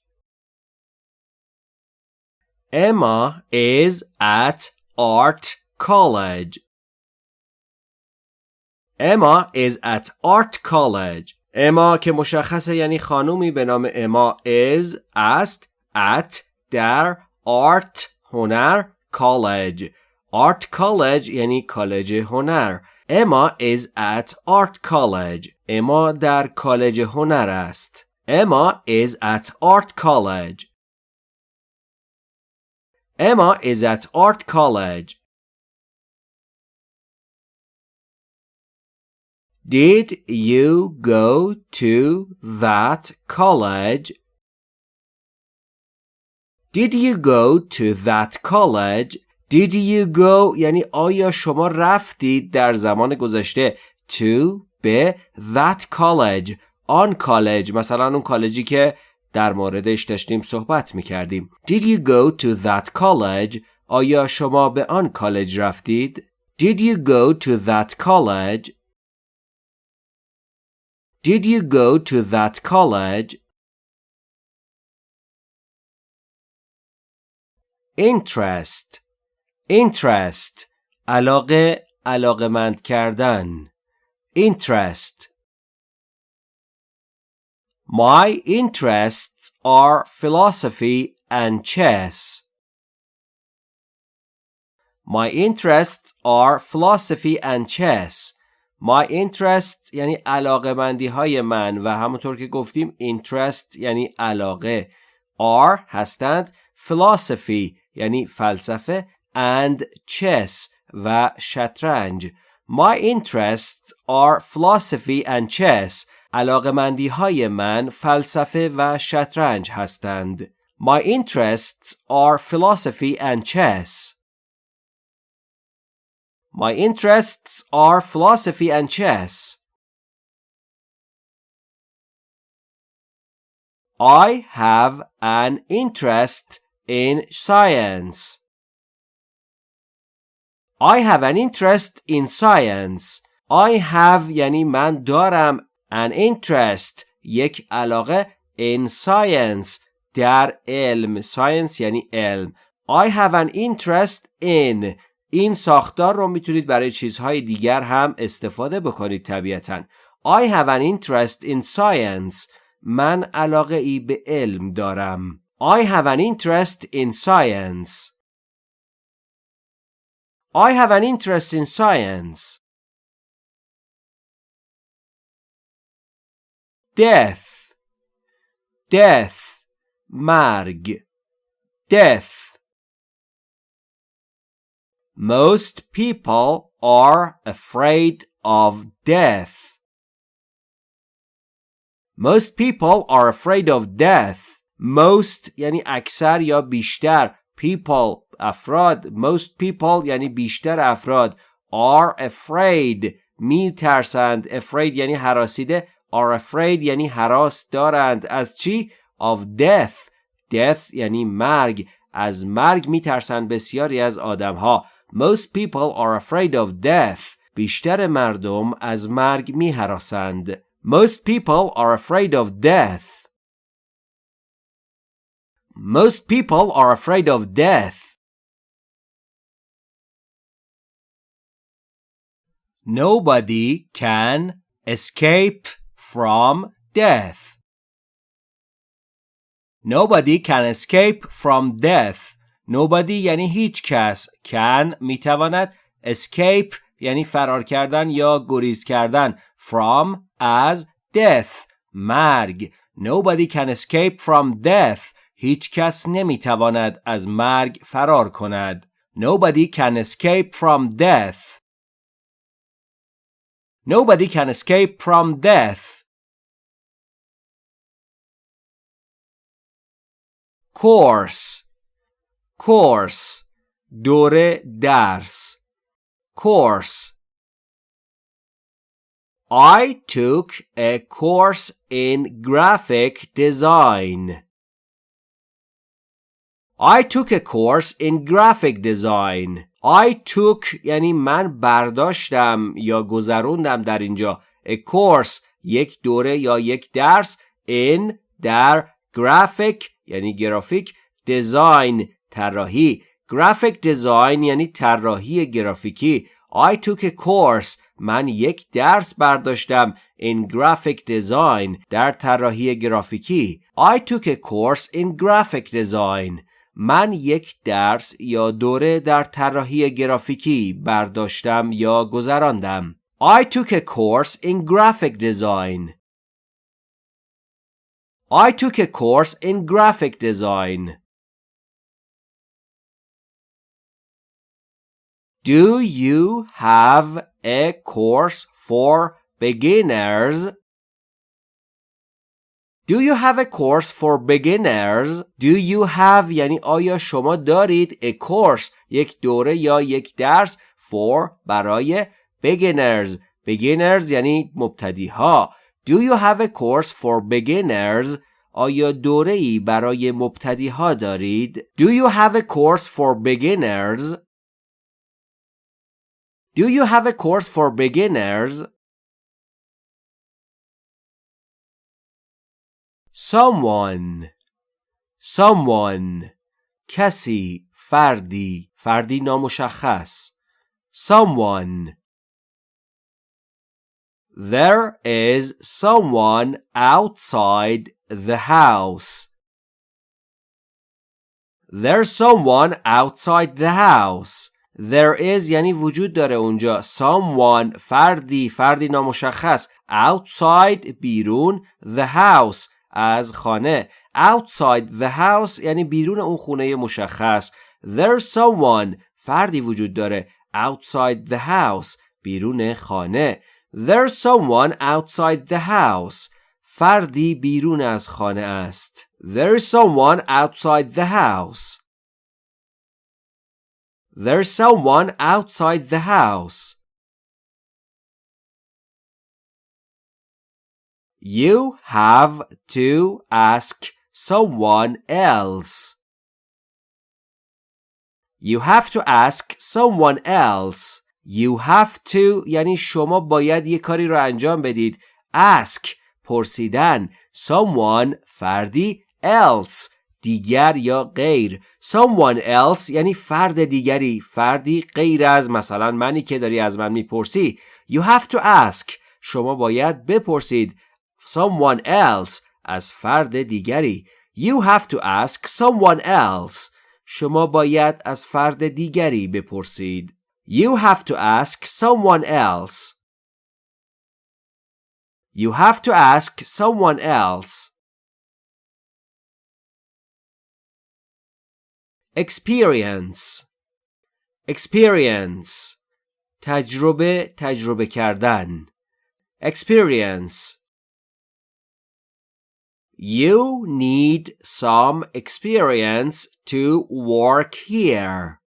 اما از ات آرت کالج اما از ات آرت کالج اما که مشخصه یعنی خانومی به نام اما از است ات در آرت هنر کالج آرت کالج یعنی کالج هنر. اما is at art college اما در کالج هنر است اما is at art college Emma is at art college. Did you go to that college? Did you go to that college? Did you go یعنی آیا شما رفتید در زمان گذشته to به that college آن کالج مثلا اون کالجی که در موردش داشتیم صحبت می کردیم. Did you go to that college? آیا شما به آن کالج رفتید؟ Did you go to that college? Did you go to that college? interest interest علاقه علاقمند کردن interest My interests are philosophy and chess. My interests are philosophy and chess. My interests یعنی علاقه مندی های من و همونطور که گفتیم interest یعنی علاقه are هستند philosophy یعنی فلسفه and chess و شطرنج My interests are philosophy and chess علاقمندی های من فلسفه و شطرنج هستند. My interests are philosophy and chess. My interests are philosophy and chess. I have an interest in science. I have an interest in science. I have یعنی من دارم an interest یک علاقه in science در علم science یعنی علم I have an interest in این ساختار رو می‌تونید برای چیزهای دیگر هم استفاده بکنید طبیعتا I have an interest in science من علاقه ای به علم دارم I have an interest in science I have an interest in science death death مرگ death most people are afraid of death most people are afraid of death most یعنی اکثر یا بیشتر people افراد most people یعنی بیشتر افراد are afraid می ترسند afraid یعنی حراسیده are afraid یعنی حراس دارند از چی؟ of death death یعنی مرگ از مرگ میترسند بسیاری از آدم ها most people are afraid of death بیشتر مردم از مرگ میهراسند most people are afraid of death most people are afraid of death nobody can escape from death. Nobody can escape from death. Nobody یعنی هیچ کس. Can میتواند. Escape یعنی فرار کردن یا گریز کردن. From از death. مرگ. Nobody can escape from death. هیچ کس نمیتواند از مرگ فرار کند. Nobody can escape from death. Nobody can escape from death. course course دوره درس course I took a course in graphic design. I took a course in graphic design. I took یعنی من برداشتم یا گذروندم در اینجا a course یک دوره یا یک درس in در graphic یعنی گرافیک design طراحی graphic design یعنی طراحی گرافیکی I took a course من یک درس برداشتم in graphic design در طراحی گرافیکی I took a course in graphic design من یک درس یا دوره در طراحی گرافیکی برداشتم یا گذراندم I took a course in graphic design I took a course in graphic design Do you have a course for beginners? Do you have a course for beginners? Do you have یعنی آیا شما دارید a course یک دوره یا یک درس for برای beginners beginners یعنی مبتدی ها Do you have a course for beginners? آیا دوره ای برای مبتدی ها دارید؟ Do you have a course for beginners? Do you have a course for beginners? Someone Someone کسی فردی فردی نامشخص Someone There is someone outside the house. There's someone outside the house. There is یعنی وجود داره اونجا someone فردی فردی نامشخص outside بیرون the house از خانه outside the house یعنی بیرون اون خونه مشخص there's someone فردی وجود داره outside the house بیرون خانه there's someone outside the house فردی بیرون از خانه است there's someone outside the house There's someone outside the house. You have to ask someone else. You have to ask someone else. You have to یعنی شما باید یه کاری رو انجام بدید. Ask پرسیدن someone فردی else دیگر یا غیر someone else یعنی فرد دیگری فردی غیر از مثلا منی که داری از من میپرسی you have to ask شما باید بپرسید someone else از فرد دیگری you have to ask someone else شما باید از فرد دیگری بپرسید you have to ask someone else you have to ask someone else experience experience تجربه تجربه کردن experience You need some experience to work here.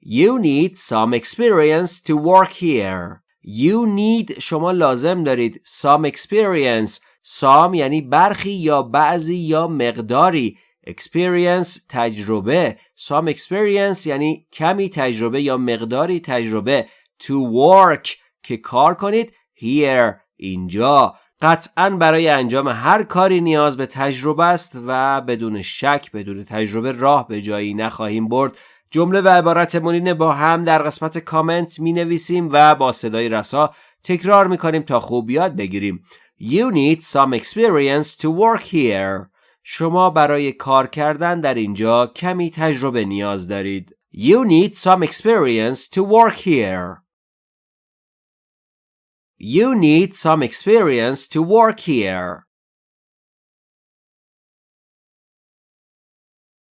You need some experience to work here. You need شما لازم دارید some experience. some یعنی برخی یا بعضی یا مقداری experience تجربه some experience یعنی کمی تجربه یا مقداری تجربه to work که کار کنید here اینجا قطعا برای انجام هر کاری نیاز به تجربه است و بدون شک بدون تجربه راه به جایی نخواهیم برد جمله و عبارتمون با هم در قسمت کامنت می نویسیم و با صدای رسا تکرار می کنیم تا خوب یاد بگیریم You need some experience to work here شما برای کار کردن در اینجا کمی تجربه نیاز دارید. You need some experience to work here. You need some experience to work here.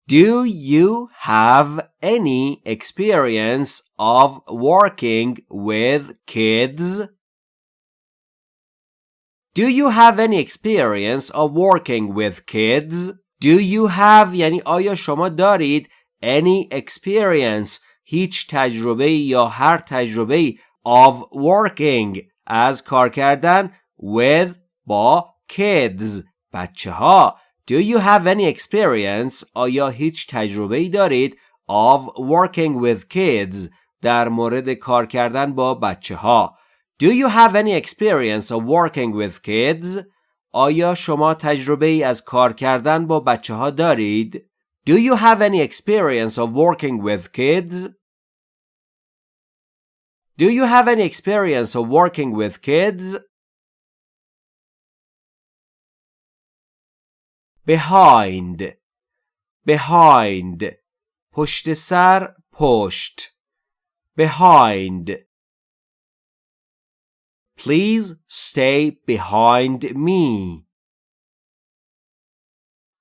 Do you have any experience of working with kids? Do you have any experience of working with kids? Do you have یعنی آیا شما دارید any experience هیچ تجربه یا هر تجربه of working از کار کردن with با kids بچه ها Do you have any experience آیا هیچ تجربه ای دارید of working with kids در مورد کار کردن با بچه ها Do you have any experience of working with kids آیا شما تجربه ای از کار کردن با بچه ها دارید Do you have any experience of working with kids Do you have any experience of working with kids? Behind Behind پشت سر پشت Behind Please stay behind me.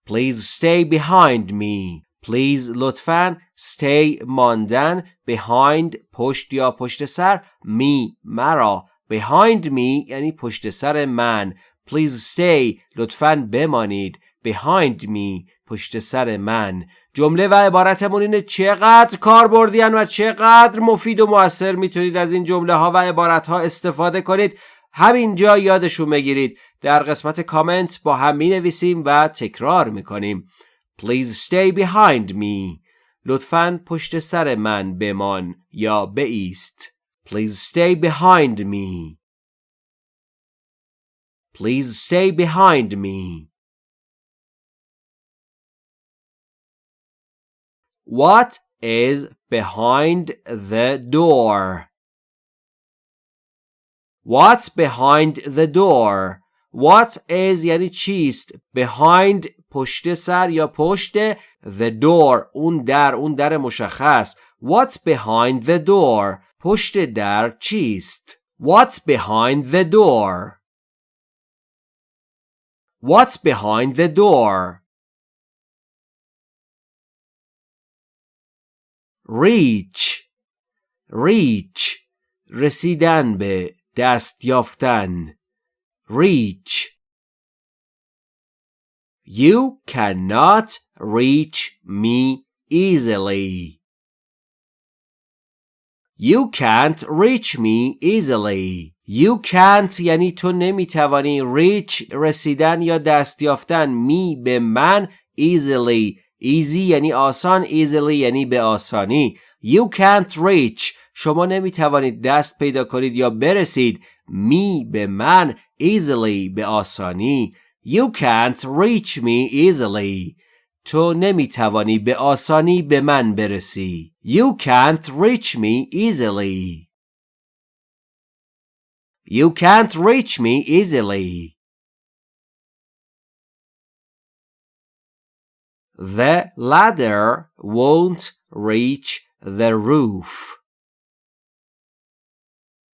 Please stay behind me. Please لطفاً stay ماندن behind پشت یا پشت سر me مرا. Behind me یعنی پشت سر من. Please stay لطفاً بمانید. Behind me پشت سر من. جمله و عبارتمون اینه چقدر کار بردین و چقدر مفید و موثر می‌تونید از این جمله ها و عبارت ها استفاده کنید. همینجا یادشون بگیرید. در قسمت کامنت با هم می نویسیم و تکرار می کنیم Please stay behind me. لطفاً پشت سر من بمان یا بایست. Please stay behind me. Please stay behind me. What is behind the door? What's behind the door? What is یعنی چیست behind پشت سر یا پشت the door اون در اون در مشخص What's behind the door پشت در چیست What's behind the door What's behind the door reach reach رسیدن به دست یافتن reach You cannot reach me easily. You can't reach me easily. You can't یعنی تو نمیتوانی reach رسیدن یا دست یافتن می به من easily easy یعنی آسان easily یعنی به آسانی You can't reach شما نمیتوانید دست پیدا کنید یا برسید می به من easily به آسانی You can't reach me easily. تو نمیتوانی به آسانی به من برسی. You can't reach me easily. You can't reach me easily. The ladder won't reach the roof.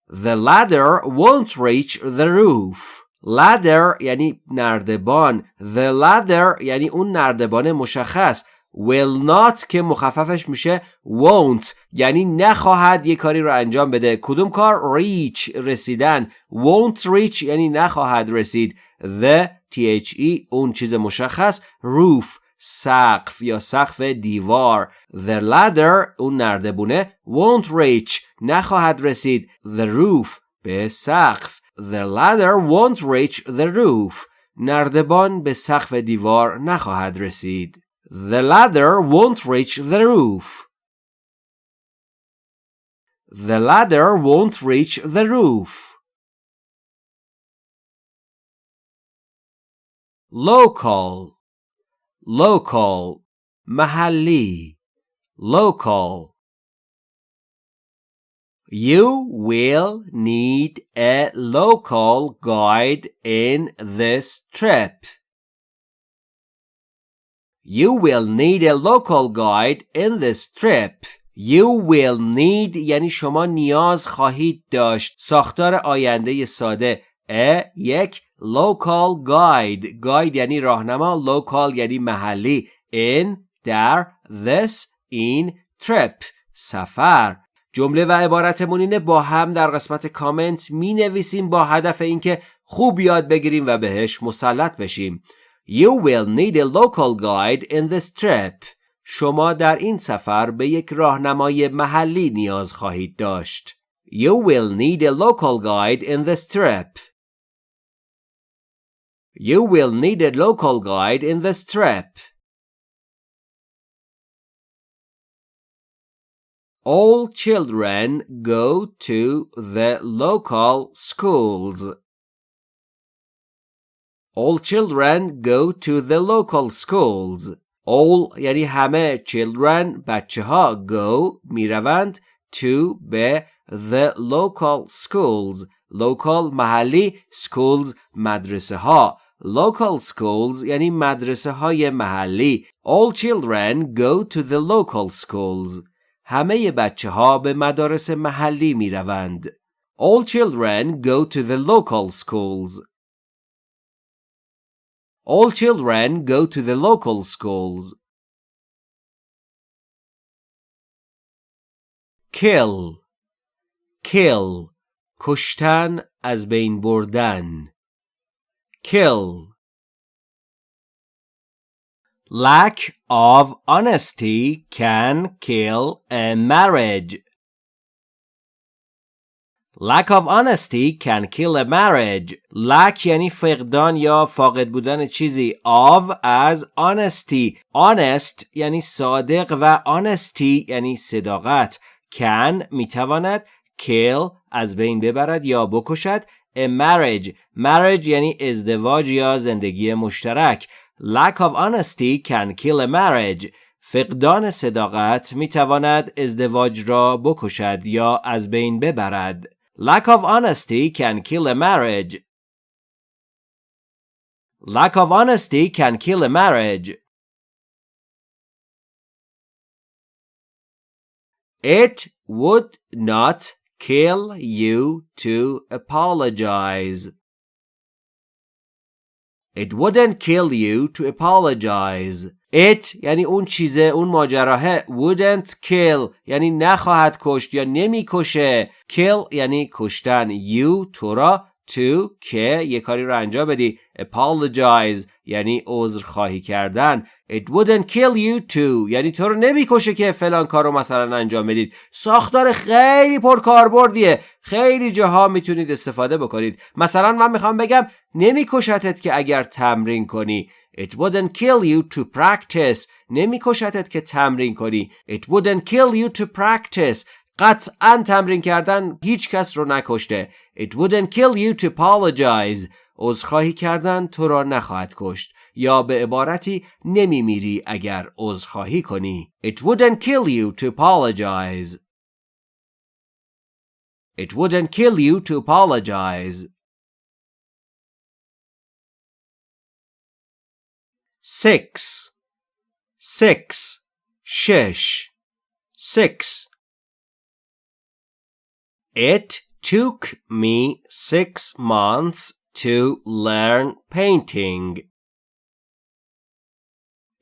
The ladder won't reach the roof. Ladder یعنی نردبان. The ladder یعنی اون نردبان مشخص. Will not که مخففش میشه won't. یعنی نخواهد یه کاری رو انجام بده. کدوم کار؟ Reach رسیدن. Won't reach یعنی نخواهد رسید. The the اون چیز مشخص. Roof سقف یا سقف دیوار. The ladder اون نردبونه. Won't reach نخواهد رسید. The roof به سقف. The ladder won't reach the roof. نردبان به سقف دیوار نخواهد رسید. The ladder won't reach the roof. The ladder won't reach the roof. Local Local محلی Local You will need a local guide in this trip. You will need a local guide in this trip. You will need یعنی شما نیاز خواهید داشت ساختار آینده ساده a یک local guide guide یعنی راهنما local یعنی محلی in در this این trip سفر جمله و عبارتمون اینه با هم در قسمت کامنت می نویسیم با هدف اینکه خوب یاد بگیریم و بهش مسلط بشیم. You will need a local guide in this trip. شما در این سفر به یک راهنمای محلی نیاز خواهید داشت. You will need a local guide in this trip. You will need a local guide in this trip. All children go to the local schools. All children go to the local schools. All یعنی همه children بچه ها go میروند to به the local schools local محلی schools مدرسه ها local schools یعنی مدرسه های محلی all children go to the local schools همه بچه ها به مدارس محلی می روند. All children go to the local schools. All children go to the local schools. Kill Kill کشتن از بین بردن Kill Lack of honesty can kill a marriage. Lack of honesty can kill a marriage. Lack یعنی فقدان یا فاقد بودن چیزی. Of از honesty. Honest یعنی صادق و honesty یعنی صداقت. Can می‌تواند kill از بین ببرد یا بکشد. A marriage. Marriage یعنی ازدواج یا زندگی مشترک. Lack of honesty can kill a marriage. فقدان صداقت می تواند ازدواج را بکشد یا از بین ببرد. Lack of honesty can kill a marriage. Lack of honesty can kill a marriage. It would not kill you to apologize. It wouldn't kill you to apologize. It یعنی اون چیزه اون ماجراه wouldn't kill یعنی نخواهد کشت یا نمی‌کشه. Kill یعنی کشتن. You تو را to که یه کاری رو انجام بدی. Apologize یعنی عذر خواهی کردن. It wouldn't kill you to یعنی تو رو نمی‌کشه که فلان کار رو مثلا انجام بدید. ساختار خیلی پرکاربردیه. خیلی جاها می‌تونید استفاده بکنید. مثلا من می‌خوام بگم نمیکشتت که اگر تمرین کنی. It wouldn't kill you to practice. نمیکشتت که تمرین کنی. It wouldn't kill you to practice. قطعا تمرین کردن هیچ کس رو نکشته. It wouldn't kill you to apologize. عذرخواهی کردن تو را نخواهد کشت. یا به عبارتی نمیمیری اگر عذرخواهی کنی It wouldn't kill you to apologize It wouldn't kill you to apologize Six Six شش Six It took me six months to learn painting.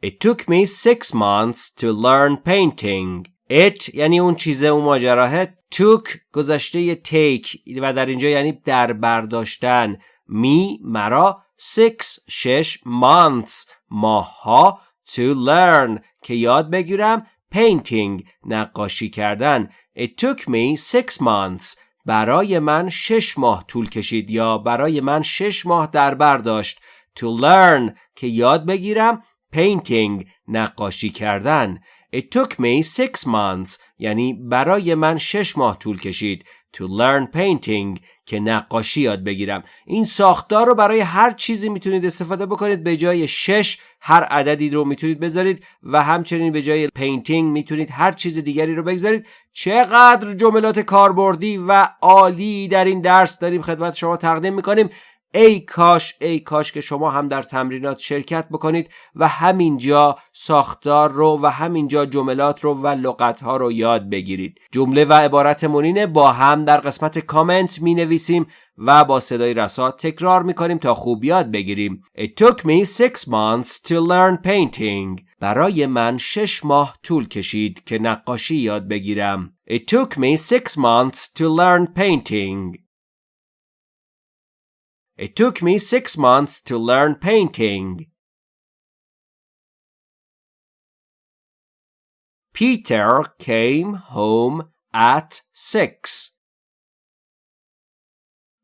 It took me six months to learn painting. It یعنی اون چیزه اون ماجراه took گذشته take و در اینجا یعنی در برداشتن می مرا six شش months ماها to learn که یاد بگیرم painting نقاشی کردن It took me six months. برای من شش ماه طول کشید یا برای من شش ماه در برداشت to learn که یاد بگیرم painting نقاشی کردن. It took me six months یعنی برای من شش ماه طول کشید to learn painting که نقاشی یاد بگیرم. این ساختار رو برای هر چیزی می‌تونید استفاده بکنید. به جای شش هر عددی رو می‌تونید بذارید و همچنین به جای پینتینگ می‌تونید هر چیز دیگری رو بگذارید. چقدر جملات کاربردی و عالی در این درس داریم خدمت شما تقدیم می‌کنیم. ای کاش ای کاش که شما هم در تمرینات شرکت بکنید و همینجا ساختار رو و همینجا جملات رو و لغت ها رو یاد بگیرید. جمله و عبارت مونینه با هم در قسمت کامنت می نویسیم و با صدای رسا تکرار می کنیم تا خوب یاد بگیریم. It took me six months to learn painting. برای من شش ماه طول کشید که نقاشی یاد بگیرم. It took me six months to learn painting. It took me six months to learn painting. Peter came home at six.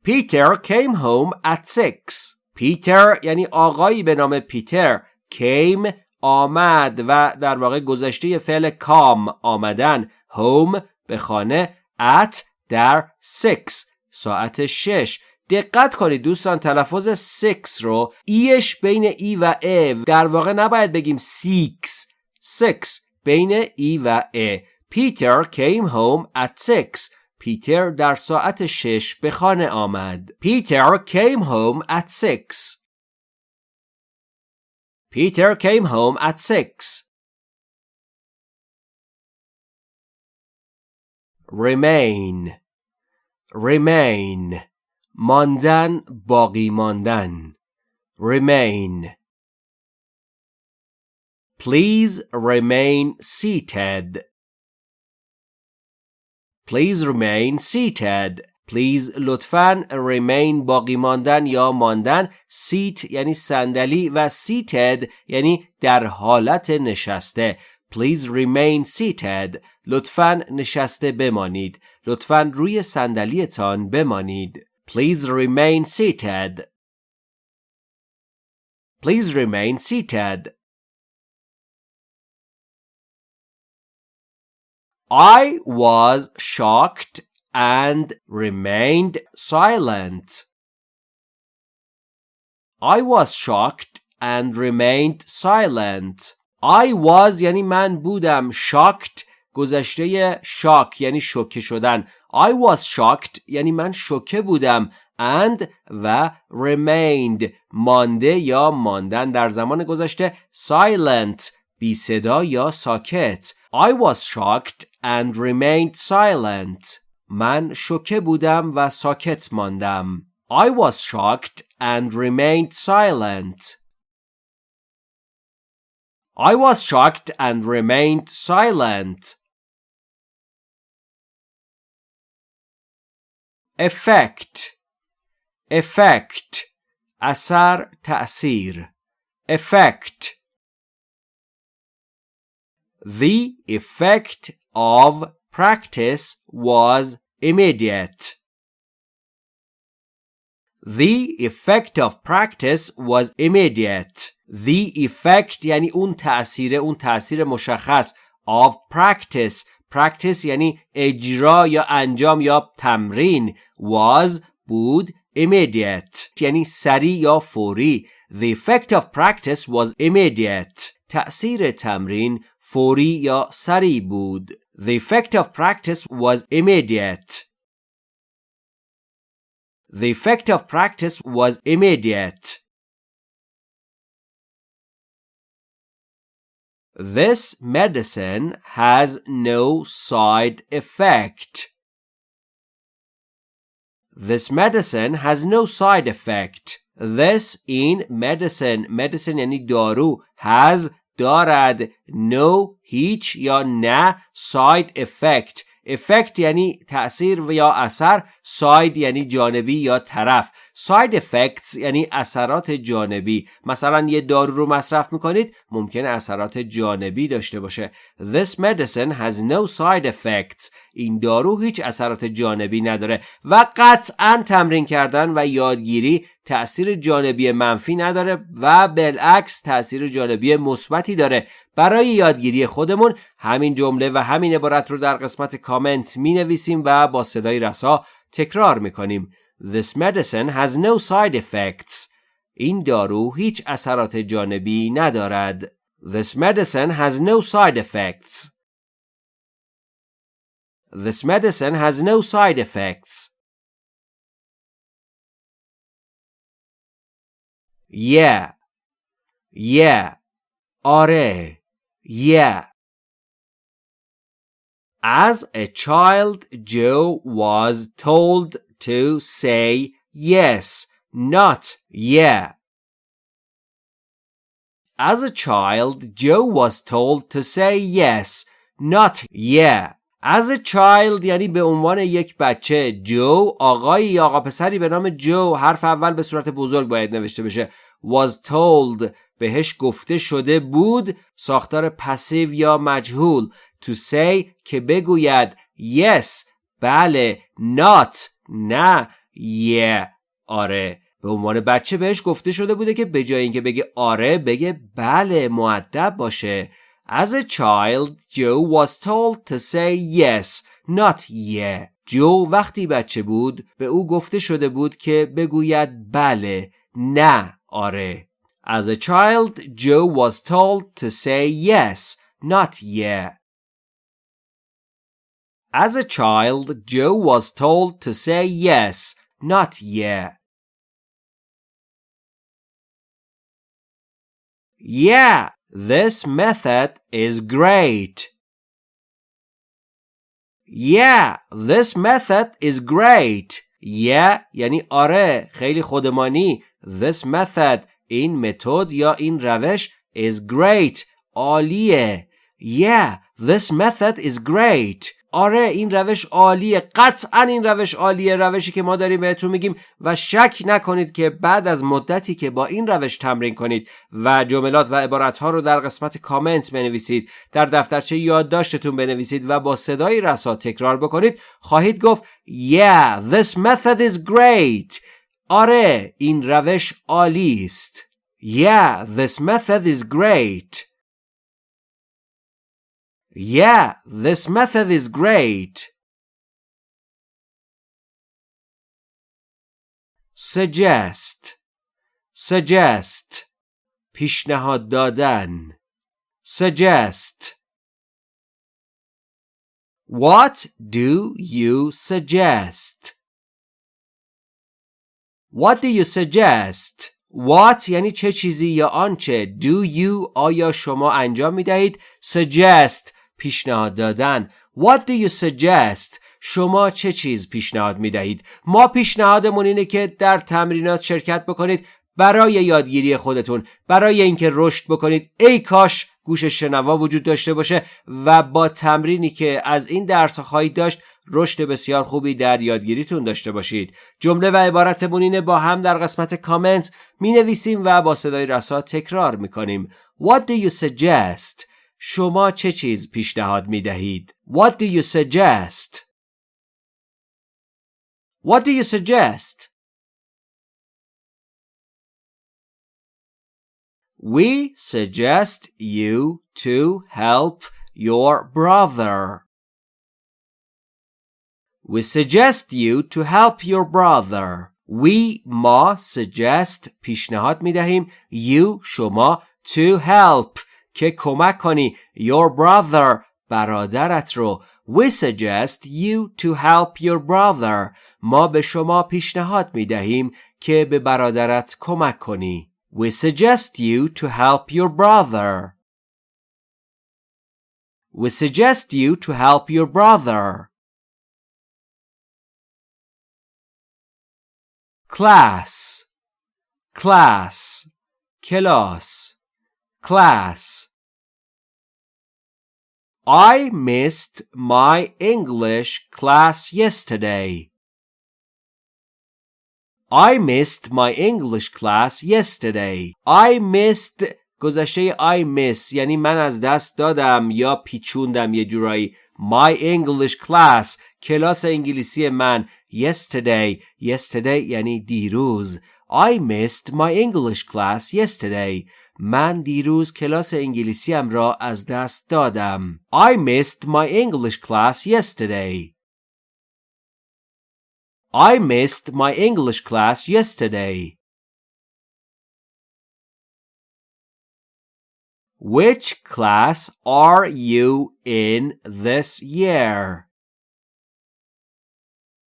Peter came home at six. پیتر یعنی آقایی به نام پیتر came آمد و در واقع گذشته فعل کام آمدن home به خانه at در six ساعت شش دقت کنید دوستان تلفظ سکس رو ایش بین ای و ا. در واقع نباید بگیم سیکس سکس بین ای و ا. پیتر came home at six. پیتر در ساعت شش به خانه آمد. پیتر came home at six. پیتر came home at six. Remain. Remain. ماندن باقی ماندن remain Please remain seated. Please remain seated. Please لطفاً remain باقی ماندن یا ماندن seat یعنی صندلی و seated یعنی در حالت نشسته Please remain seated. لطفاً نشسته بمانید. لطفاً روی صندلیتان بمانید. Please remain seated. Please remain seated. I was shocked and remained silent. I was shocked and remained silent. I was یعنی من بودم shocked گذشته شاک یعنی شوکه شدن I was shocked یعنی من شوکه بودم and و remained مانده یا ماندن در زمان گذشته silent بی صدا یا ساکت I was shocked and remained silent من شوکه بودم و ساکت ماندم I was shocked and remained silent I was shocked and remained silent effect effect اثر تأثیر effect The effect of practice was immediate. The effect of practice was immediate. The effect یعنی اون تأثیر اون تأثیر مشخص of practice practice یعنی اجرا یا انجام یا تمرین was بود immediate یعنی سریع یا فوری The effect of practice was immediate تأثیر تمرین فوری یا سریع بود The effect of practice was immediate The effect of practice was immediate This medicine has no side effect. This medicine has no side effect. This in medicine medicine یعنی دارو has دارد no هیچ یا نه side effect effect یعنی تأثیر و یا اثر side یعنی جانبی یا طرف Side effects یعنی اثرات جانبی. مثلا یه دارو رو مصرف می‌کنید ممکنه اثرات جانبی داشته باشه. This medicine has no side effects. این دارو هیچ اثرات جانبی نداره و قطعا تمرین کردن و یادگیری تأثیر جانبی منفی نداره و بالعکس تأثیر جانبی مثبتی داره. برای یادگیری خودمون همین جمله و همین عبارت رو در قسمت کامنت می نویسیم و با صدای رسا تکرار می کنیم This medicine has no side effects این دارو هیچ اثرات جانبی ندارد This medicine has no side effects This medicine has no side effects yeah yeah آره yeah As a child, Joe was told to say yes, not yeah. As a child, Joe was told to say yes, not yeah. As a child یعنی به عنوان یک بچه جو آقایی یا آقا پسری به نام جو حرف اول به صورت بزرگ باید نوشته بشه was told بهش گفته شده بود ساختار پسیو یا مجهول to say که بگوید yes بله not نه yeah آره. به عنوان بچه بهش گفته شده بوده که به جای اینکه بگه آره بگه بله معدب باشه. As a child Joe was told to say yes not yeah. جو وقتی بچه بود به او گفته شده بود که بگوید بله نه آره. As a child Joe was told to say yes not yeah. As a child Joe was told to say yes not yeah Yeah, this method is great. Yeah, this method is great. Yeah یعنی آره خیلی خودمانی. This method این متد یا این روش is great. عالیه. Yeah, this method is great. آره این روش عالیه. قطعا این روش عالیه روشی که ما داریم بهتون میگیم و شک نکنید که بعد از مدتی که با این روش تمرین کنید و جملات و عبارتها رو در قسمت کامنت بنویسید در دفترچه یادداشتتون بنویسید و با صدای رسا تکرار بکنید خواهید گفت Yeah, this method is great. آره این روش عالی است Yeah, this method is great. Yeah, this method is great. Suggest Suggest پیشنهاد دادن Suggest What do you suggest? What do you suggest? What یعنی چه چیزی یا آنچه Do you آیا شما انجام می دهید Suggest پیشنهاد دادن What do you suggest? شما چه چیز پیشنهاد می دهید؟ ما پیشنهادمون اینه که در تمرینات شرکت بکنید برای یادگیری خودتون برای اینکه رشد بکنید ای کاش گوش شنوا وجود داشته باشه و با تمرینی که از این درس خواهید داشت رشد بسیار خوبی در یادگیریتون داشته باشید جمله و عبارتمون اینه با هم در قسمت کامنت می نویسیم و با صدای رسا تکرار می کنیم What do you suggest? شما چه چیز پیشنهاد می دهید؟ What do you suggest? What do you suggest? We suggest you to help your brother. We suggest you to help your brother. We ما suggest پیشنهاد می دهیم you شما to help که کمک کنی your brother برادرت رو We suggest you to help your brother ما به شما پیشنهاد می دهیم که به برادرت کمک کنی We suggest you to help your brother We suggest you to help your brother class class کلاس class I missed my English class yesterday. I missed my English class yesterday. I missed گذشته I miss یعنی من از دست دادم یا پیچوندم یه جورایی My English class کلاس انگلیسی من yesterday yesterday یعنی دیروز I missed my English class yesterday من دیروز کلاس انگلیسیم را از دست دادم. I missed my English class yesterday. I missed my English class yesterday. Which class are you in this year?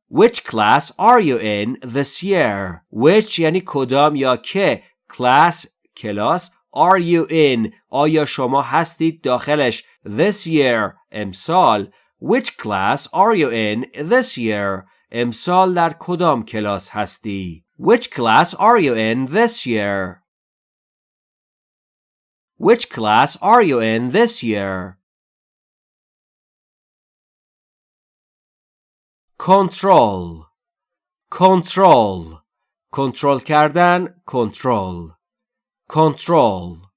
Which class are you in this year? Which یعنی کدام یا که class کلاس are you in آیا شما هستید داخلش this year امسال which class are you in this year امسال در کدام کلاس هستی which class are you in this year which class are you in this year control control کنترل کردن کنترل control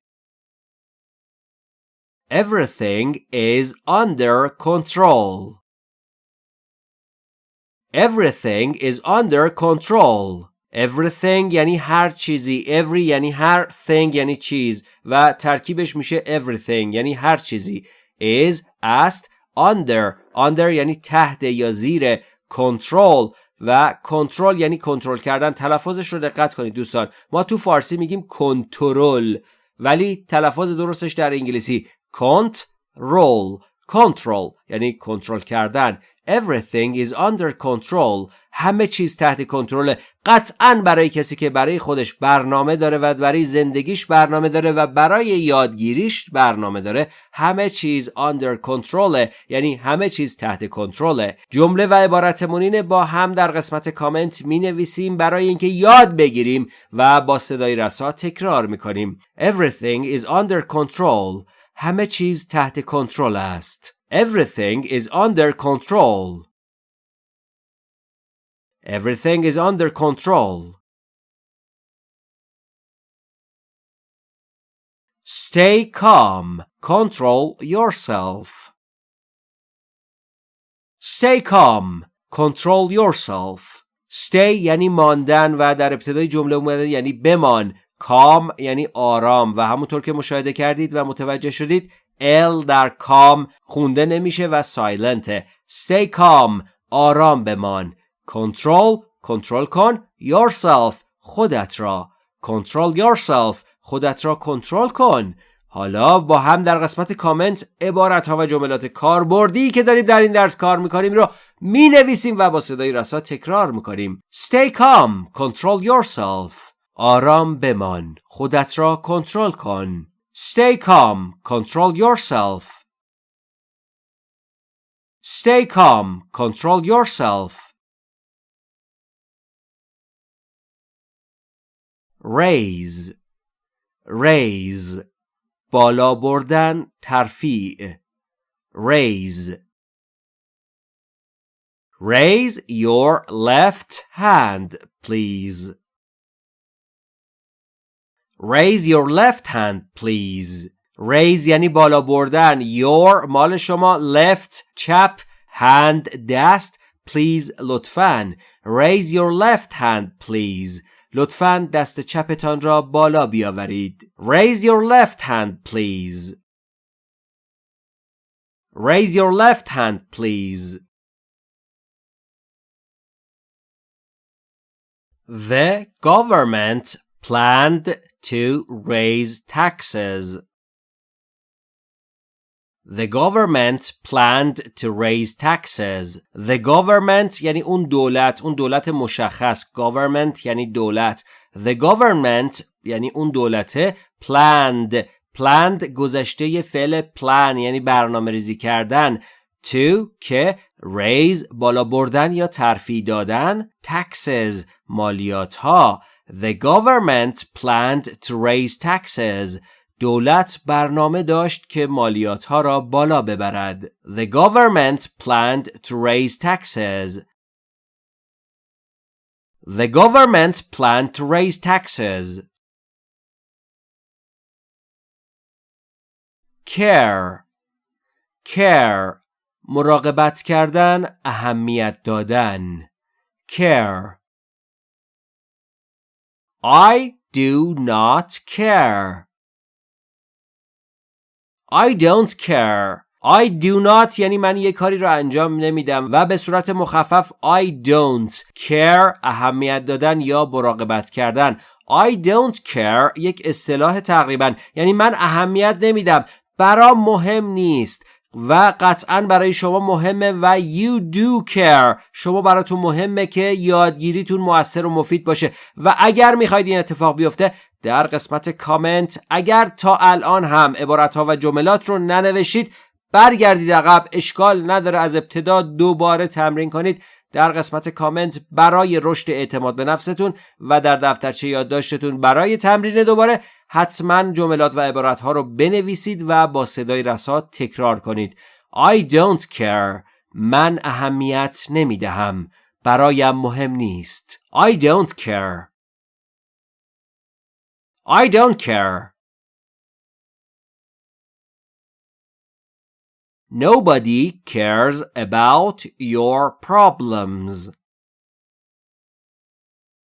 everything is under control everything is under control everything یعنی هر چیزی every یعنی هر thing یعنی چیز و ترکیبش میشه everything یعنی هر چیزی is است under under یعنی تحت یا زیر control و کنترل یعنی کنترل کردن. تلفظش رو دقت کنید دوستان. ما تو فارسی میگیم کنترل ولی تلفظ درستش در انگلیسی کنترل کنترل یعنی کنترل کردن. Everything is under control. همه چیز تحت کنترل. قطعا برای کسی که برای خودش برنامه داره و برای زندگیش برنامه داره و برای یادگیریش برنامه داره همه چیز under control یعنی همه چیز تحت کنترله جمله و عبارتمون با هم در قسمت کامنت می نویسیم برای اینکه یاد بگیریم و با صدای رسا تکرار می کنیم Everything is under control همه چیز تحت کنترل است Everything is under control. Everything is under control. Stay calm. Control yourself. Stay calm. Control yourself. Stay یعنی ماندن و در ابتدای جمله اومده یعنی بمان. calm یعنی آرام و همونطور که مشاهده کردید و متوجه شدید L در کام خونده نمیشه و سایلنته. Stay calm آرام بمان. Control کنترل کن. Yourself خودت را. Control yourself خودت را کنترل کن. حالا با هم در قسمت کامنت عبارت ها و جملات کاربردی که داریم در این درس کار می‌کنیم رو می نویسیم و با صدای رسا تکرار می‌کنیم. Stay calm, control yourself. آرام بمان. خودت را کنترل کن. Stay calm. Control yourself. Stay calm. Control yourself. Raise. Raise. بالا بردن ترفیع. Raise. Raise your left hand, please. Raise your left hand please Raise یعنی بالا بردن Your مال شما left چپ hand دست please لطفاً Raise your left hand please لطفاً دست چپتان را بالا بیاورید Raise your left hand please Raise your left hand please The government planned to raise taxes. The government planned to raise taxes. The government یعنی اون دولت اون دولت مشخص government یعنی دولت The government یعنی اون دولته planned planned گذشته فعل plan یعنی برنامه ریزی کردن to که raise بالا بردن یا ترفیع دادن taxes مالیات ها The government planned to raise taxes. دولت برنامه داشت که مالیات ها را بالا ببرد. The government planned to raise taxes. The government planned to raise taxes. Care Care مراقبت کردن اهمیت دادن Care I do not care. I don't care. I do not یعنی من یه کاری رو انجام نمیدم و به صورت مخفف I don't care اهمیت دادن یا مراقبت کردن I don't care یک اصطلاح تقریبا یعنی من اهمیت نمیدم برام مهم نیست و قطعا برای شما مهمه و you do care. شما براتون مهمه که یادگیریتون موثر و مفید باشه. و اگر می‌خواید این اتفاق بیفته در قسمت کامنت اگر تا الان هم عبارت ها و جملات رو ننوشید برگردید عقب اشکال نداره از ابتدا دوباره تمرین کنید. در قسمت کامنت برای رشد اعتماد به نفستون و در دفترچه یادداشتتون برای تمرین دوباره حتما جملات و عبارت ها رو بنویسید و با صدای رسا تکرار کنید. I don't care. من اهمیت نمی دهم برایم مهم نیست. I don't care. I don't care. Nobody cares about your problems.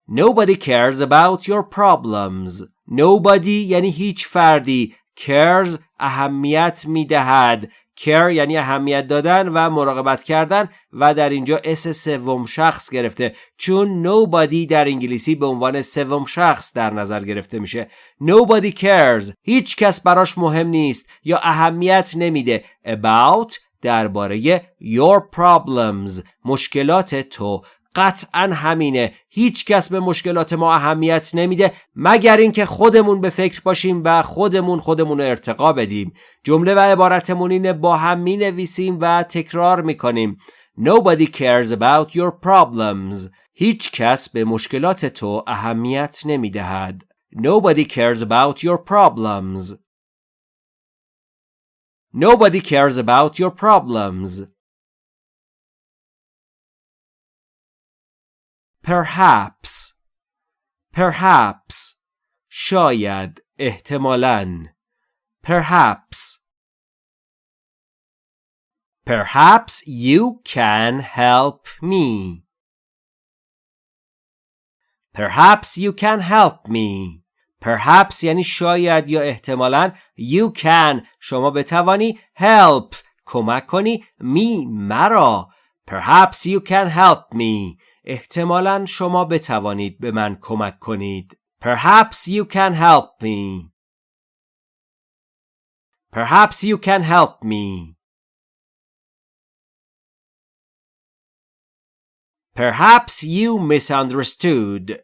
Nobody cares about your problems. Nobody یعنی هیچ فردی cares اهمیت میدهد care یعنی اهمیت دادن و مراقبت کردن و در اینجا اس سوم شخص گرفته. چون nobody در انگلیسی به عنوان سوم شخص در نظر گرفته میشه. nobody cares. هیچ کس براش مهم نیست یا اهمیت نمیده. about درباره your problems مشکلات تو. قطعا همینه. هیچ کس به مشکلات ما اهمیت نمیده مگر اینکه خودمون به فکر باشیم و خودمون خودمون رو ارتقا بدیم. جمله و عبارتمون اینه با هم می نویسیم و تکرار می کنیم Nobody cares about your problems. هیچ کس به مشکلات تو اهمیت نمی دهد Nobody cares about your problems. Nobody cares about your problems. perhaps perhaps شاید احتمالاً perhaps perhaps you can help me perhaps you can help me perhaps یعنی شاید یا احتمالاً you can شما بتوانی help کمک کنی می مرا perhaps you can help me احتمالا شما بتوانید به من کمک کنید. Perhaps you can help me. Perhaps you can help me. Perhaps you misunderstood.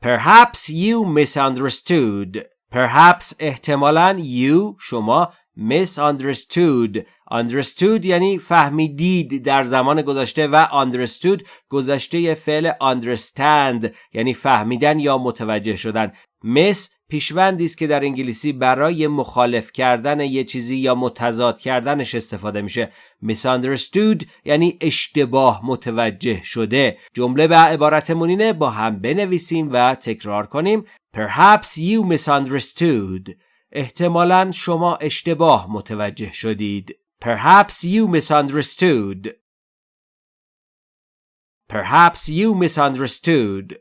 Perhaps you misunderstood. Perhaps احتمالا you شما misunderstood understood یعنی فهمیدید در زمان گذشته و understood گذشته فعل understand یعنی فهمیدن یا متوجه شدن. miss پیشوندی است که در انگلیسی برای مخالف کردن یه چیزی یا متضاد کردنش استفاده میشه. misunderstood یعنی اشتباه متوجه شده. جمله به عبارتمون اینه با هم بنویسیم و تکرار کنیم. perhaps you misunderstood. احتمالا شما اشتباه متوجه شدید. Perhaps you misunderstood. Perhaps you misunderstood.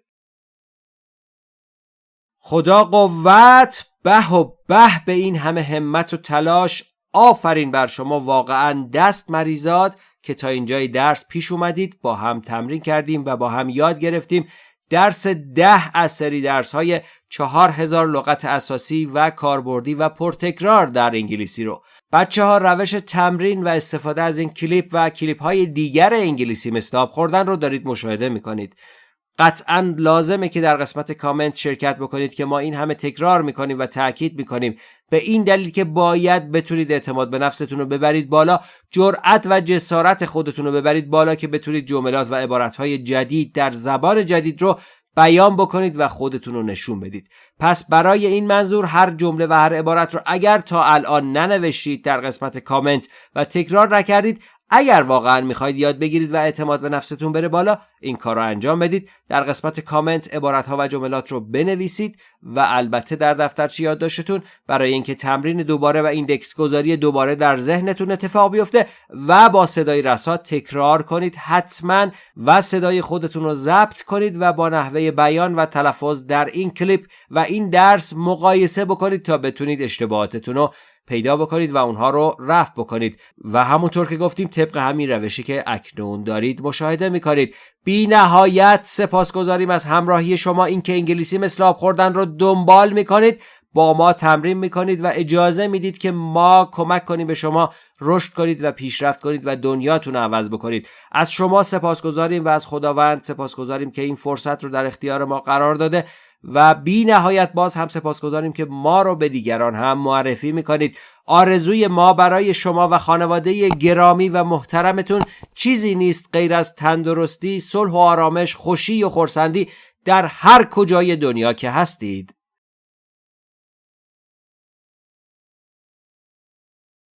خدا قوت به و به به این همه همت و تلاش آفرین بر شما واقعا دست مریزاد که تا اینجای درس پیش اومدید با هم تمرین کردیم و با هم یاد گرفتیم درس ده از سری درس های چهار هزار لغت اساسی و کاربردی و پرتکرار در انگلیسی رو بچه ها روش تمرین و استفاده از این کلیپ و کلیپ های دیگر انگلیسی آب خوردن رو دارید مشاهده می‌کنید. قطعا لازمه که در قسمت کامنت شرکت بکنید که ما این همه تکرار می‌کنیم و تاکید می‌کنیم. به این دلیل که باید بتونید اعتماد به نفستون رو ببرید بالا جرأت و جسارت خودتون رو ببرید بالا که بتونید جملات و عبارتهای جدید در زبان جدید رو بیان بکنید و خودتون رو نشون بدید. پس برای این منظور هر جمله و هر عبارت رو اگر تا الان ننوشتید در قسمت کامنت و تکرار نکردید اگر واقعا می‌خواید یاد بگیرید و اعتماد به نفستون بره بالا این کار رو انجام بدید. در قسمت کامنت عبارت ها و جملات رو بنویسید و البته در دفترچه یادداشتتون برای اینکه تمرین دوباره و index گذاری دوباره در ذهنتون اتفاق بیفته و با صدای رسا تکرار کنید حتما و صدای خودتون رو ضبط کنید و با نحوه بیان و تلفظ در این کلیپ و این درس مقایسه بکنید تا بتونید اشتباهاتتون رو پیدا بکنید و اونها رو رفع بکنید. و همونطور که گفتیم طبق همین روشی که اکنون دارید مشاهده می‌کنید. بی نهایت سپاسگزاریم از همراهی شما. اینکه انگلیسی مثل آب خوردن رو دنبال می‌کنید با ما تمرین می‌کنید و اجازه می‌دید که ما کمک کنیم به شما رشد کنید و پیشرفت کنید و دنیاتون رو عوض بکنید. از شما سپاسگزاریم و از خداوند سپاسگزاریم که این فرصت رو در اختیار ما قرار داده. و بی نهایت باز هم سپاسگزاریم که ما رو به دیگران هم معرفی می‌کنید. آرزوی ما برای شما و خانواده گرامی و محترمتون چیزی نیست غیر از تندرستی، صلح و آرامش، خوشی و خورسندی در هر کجای دنیا که هستید.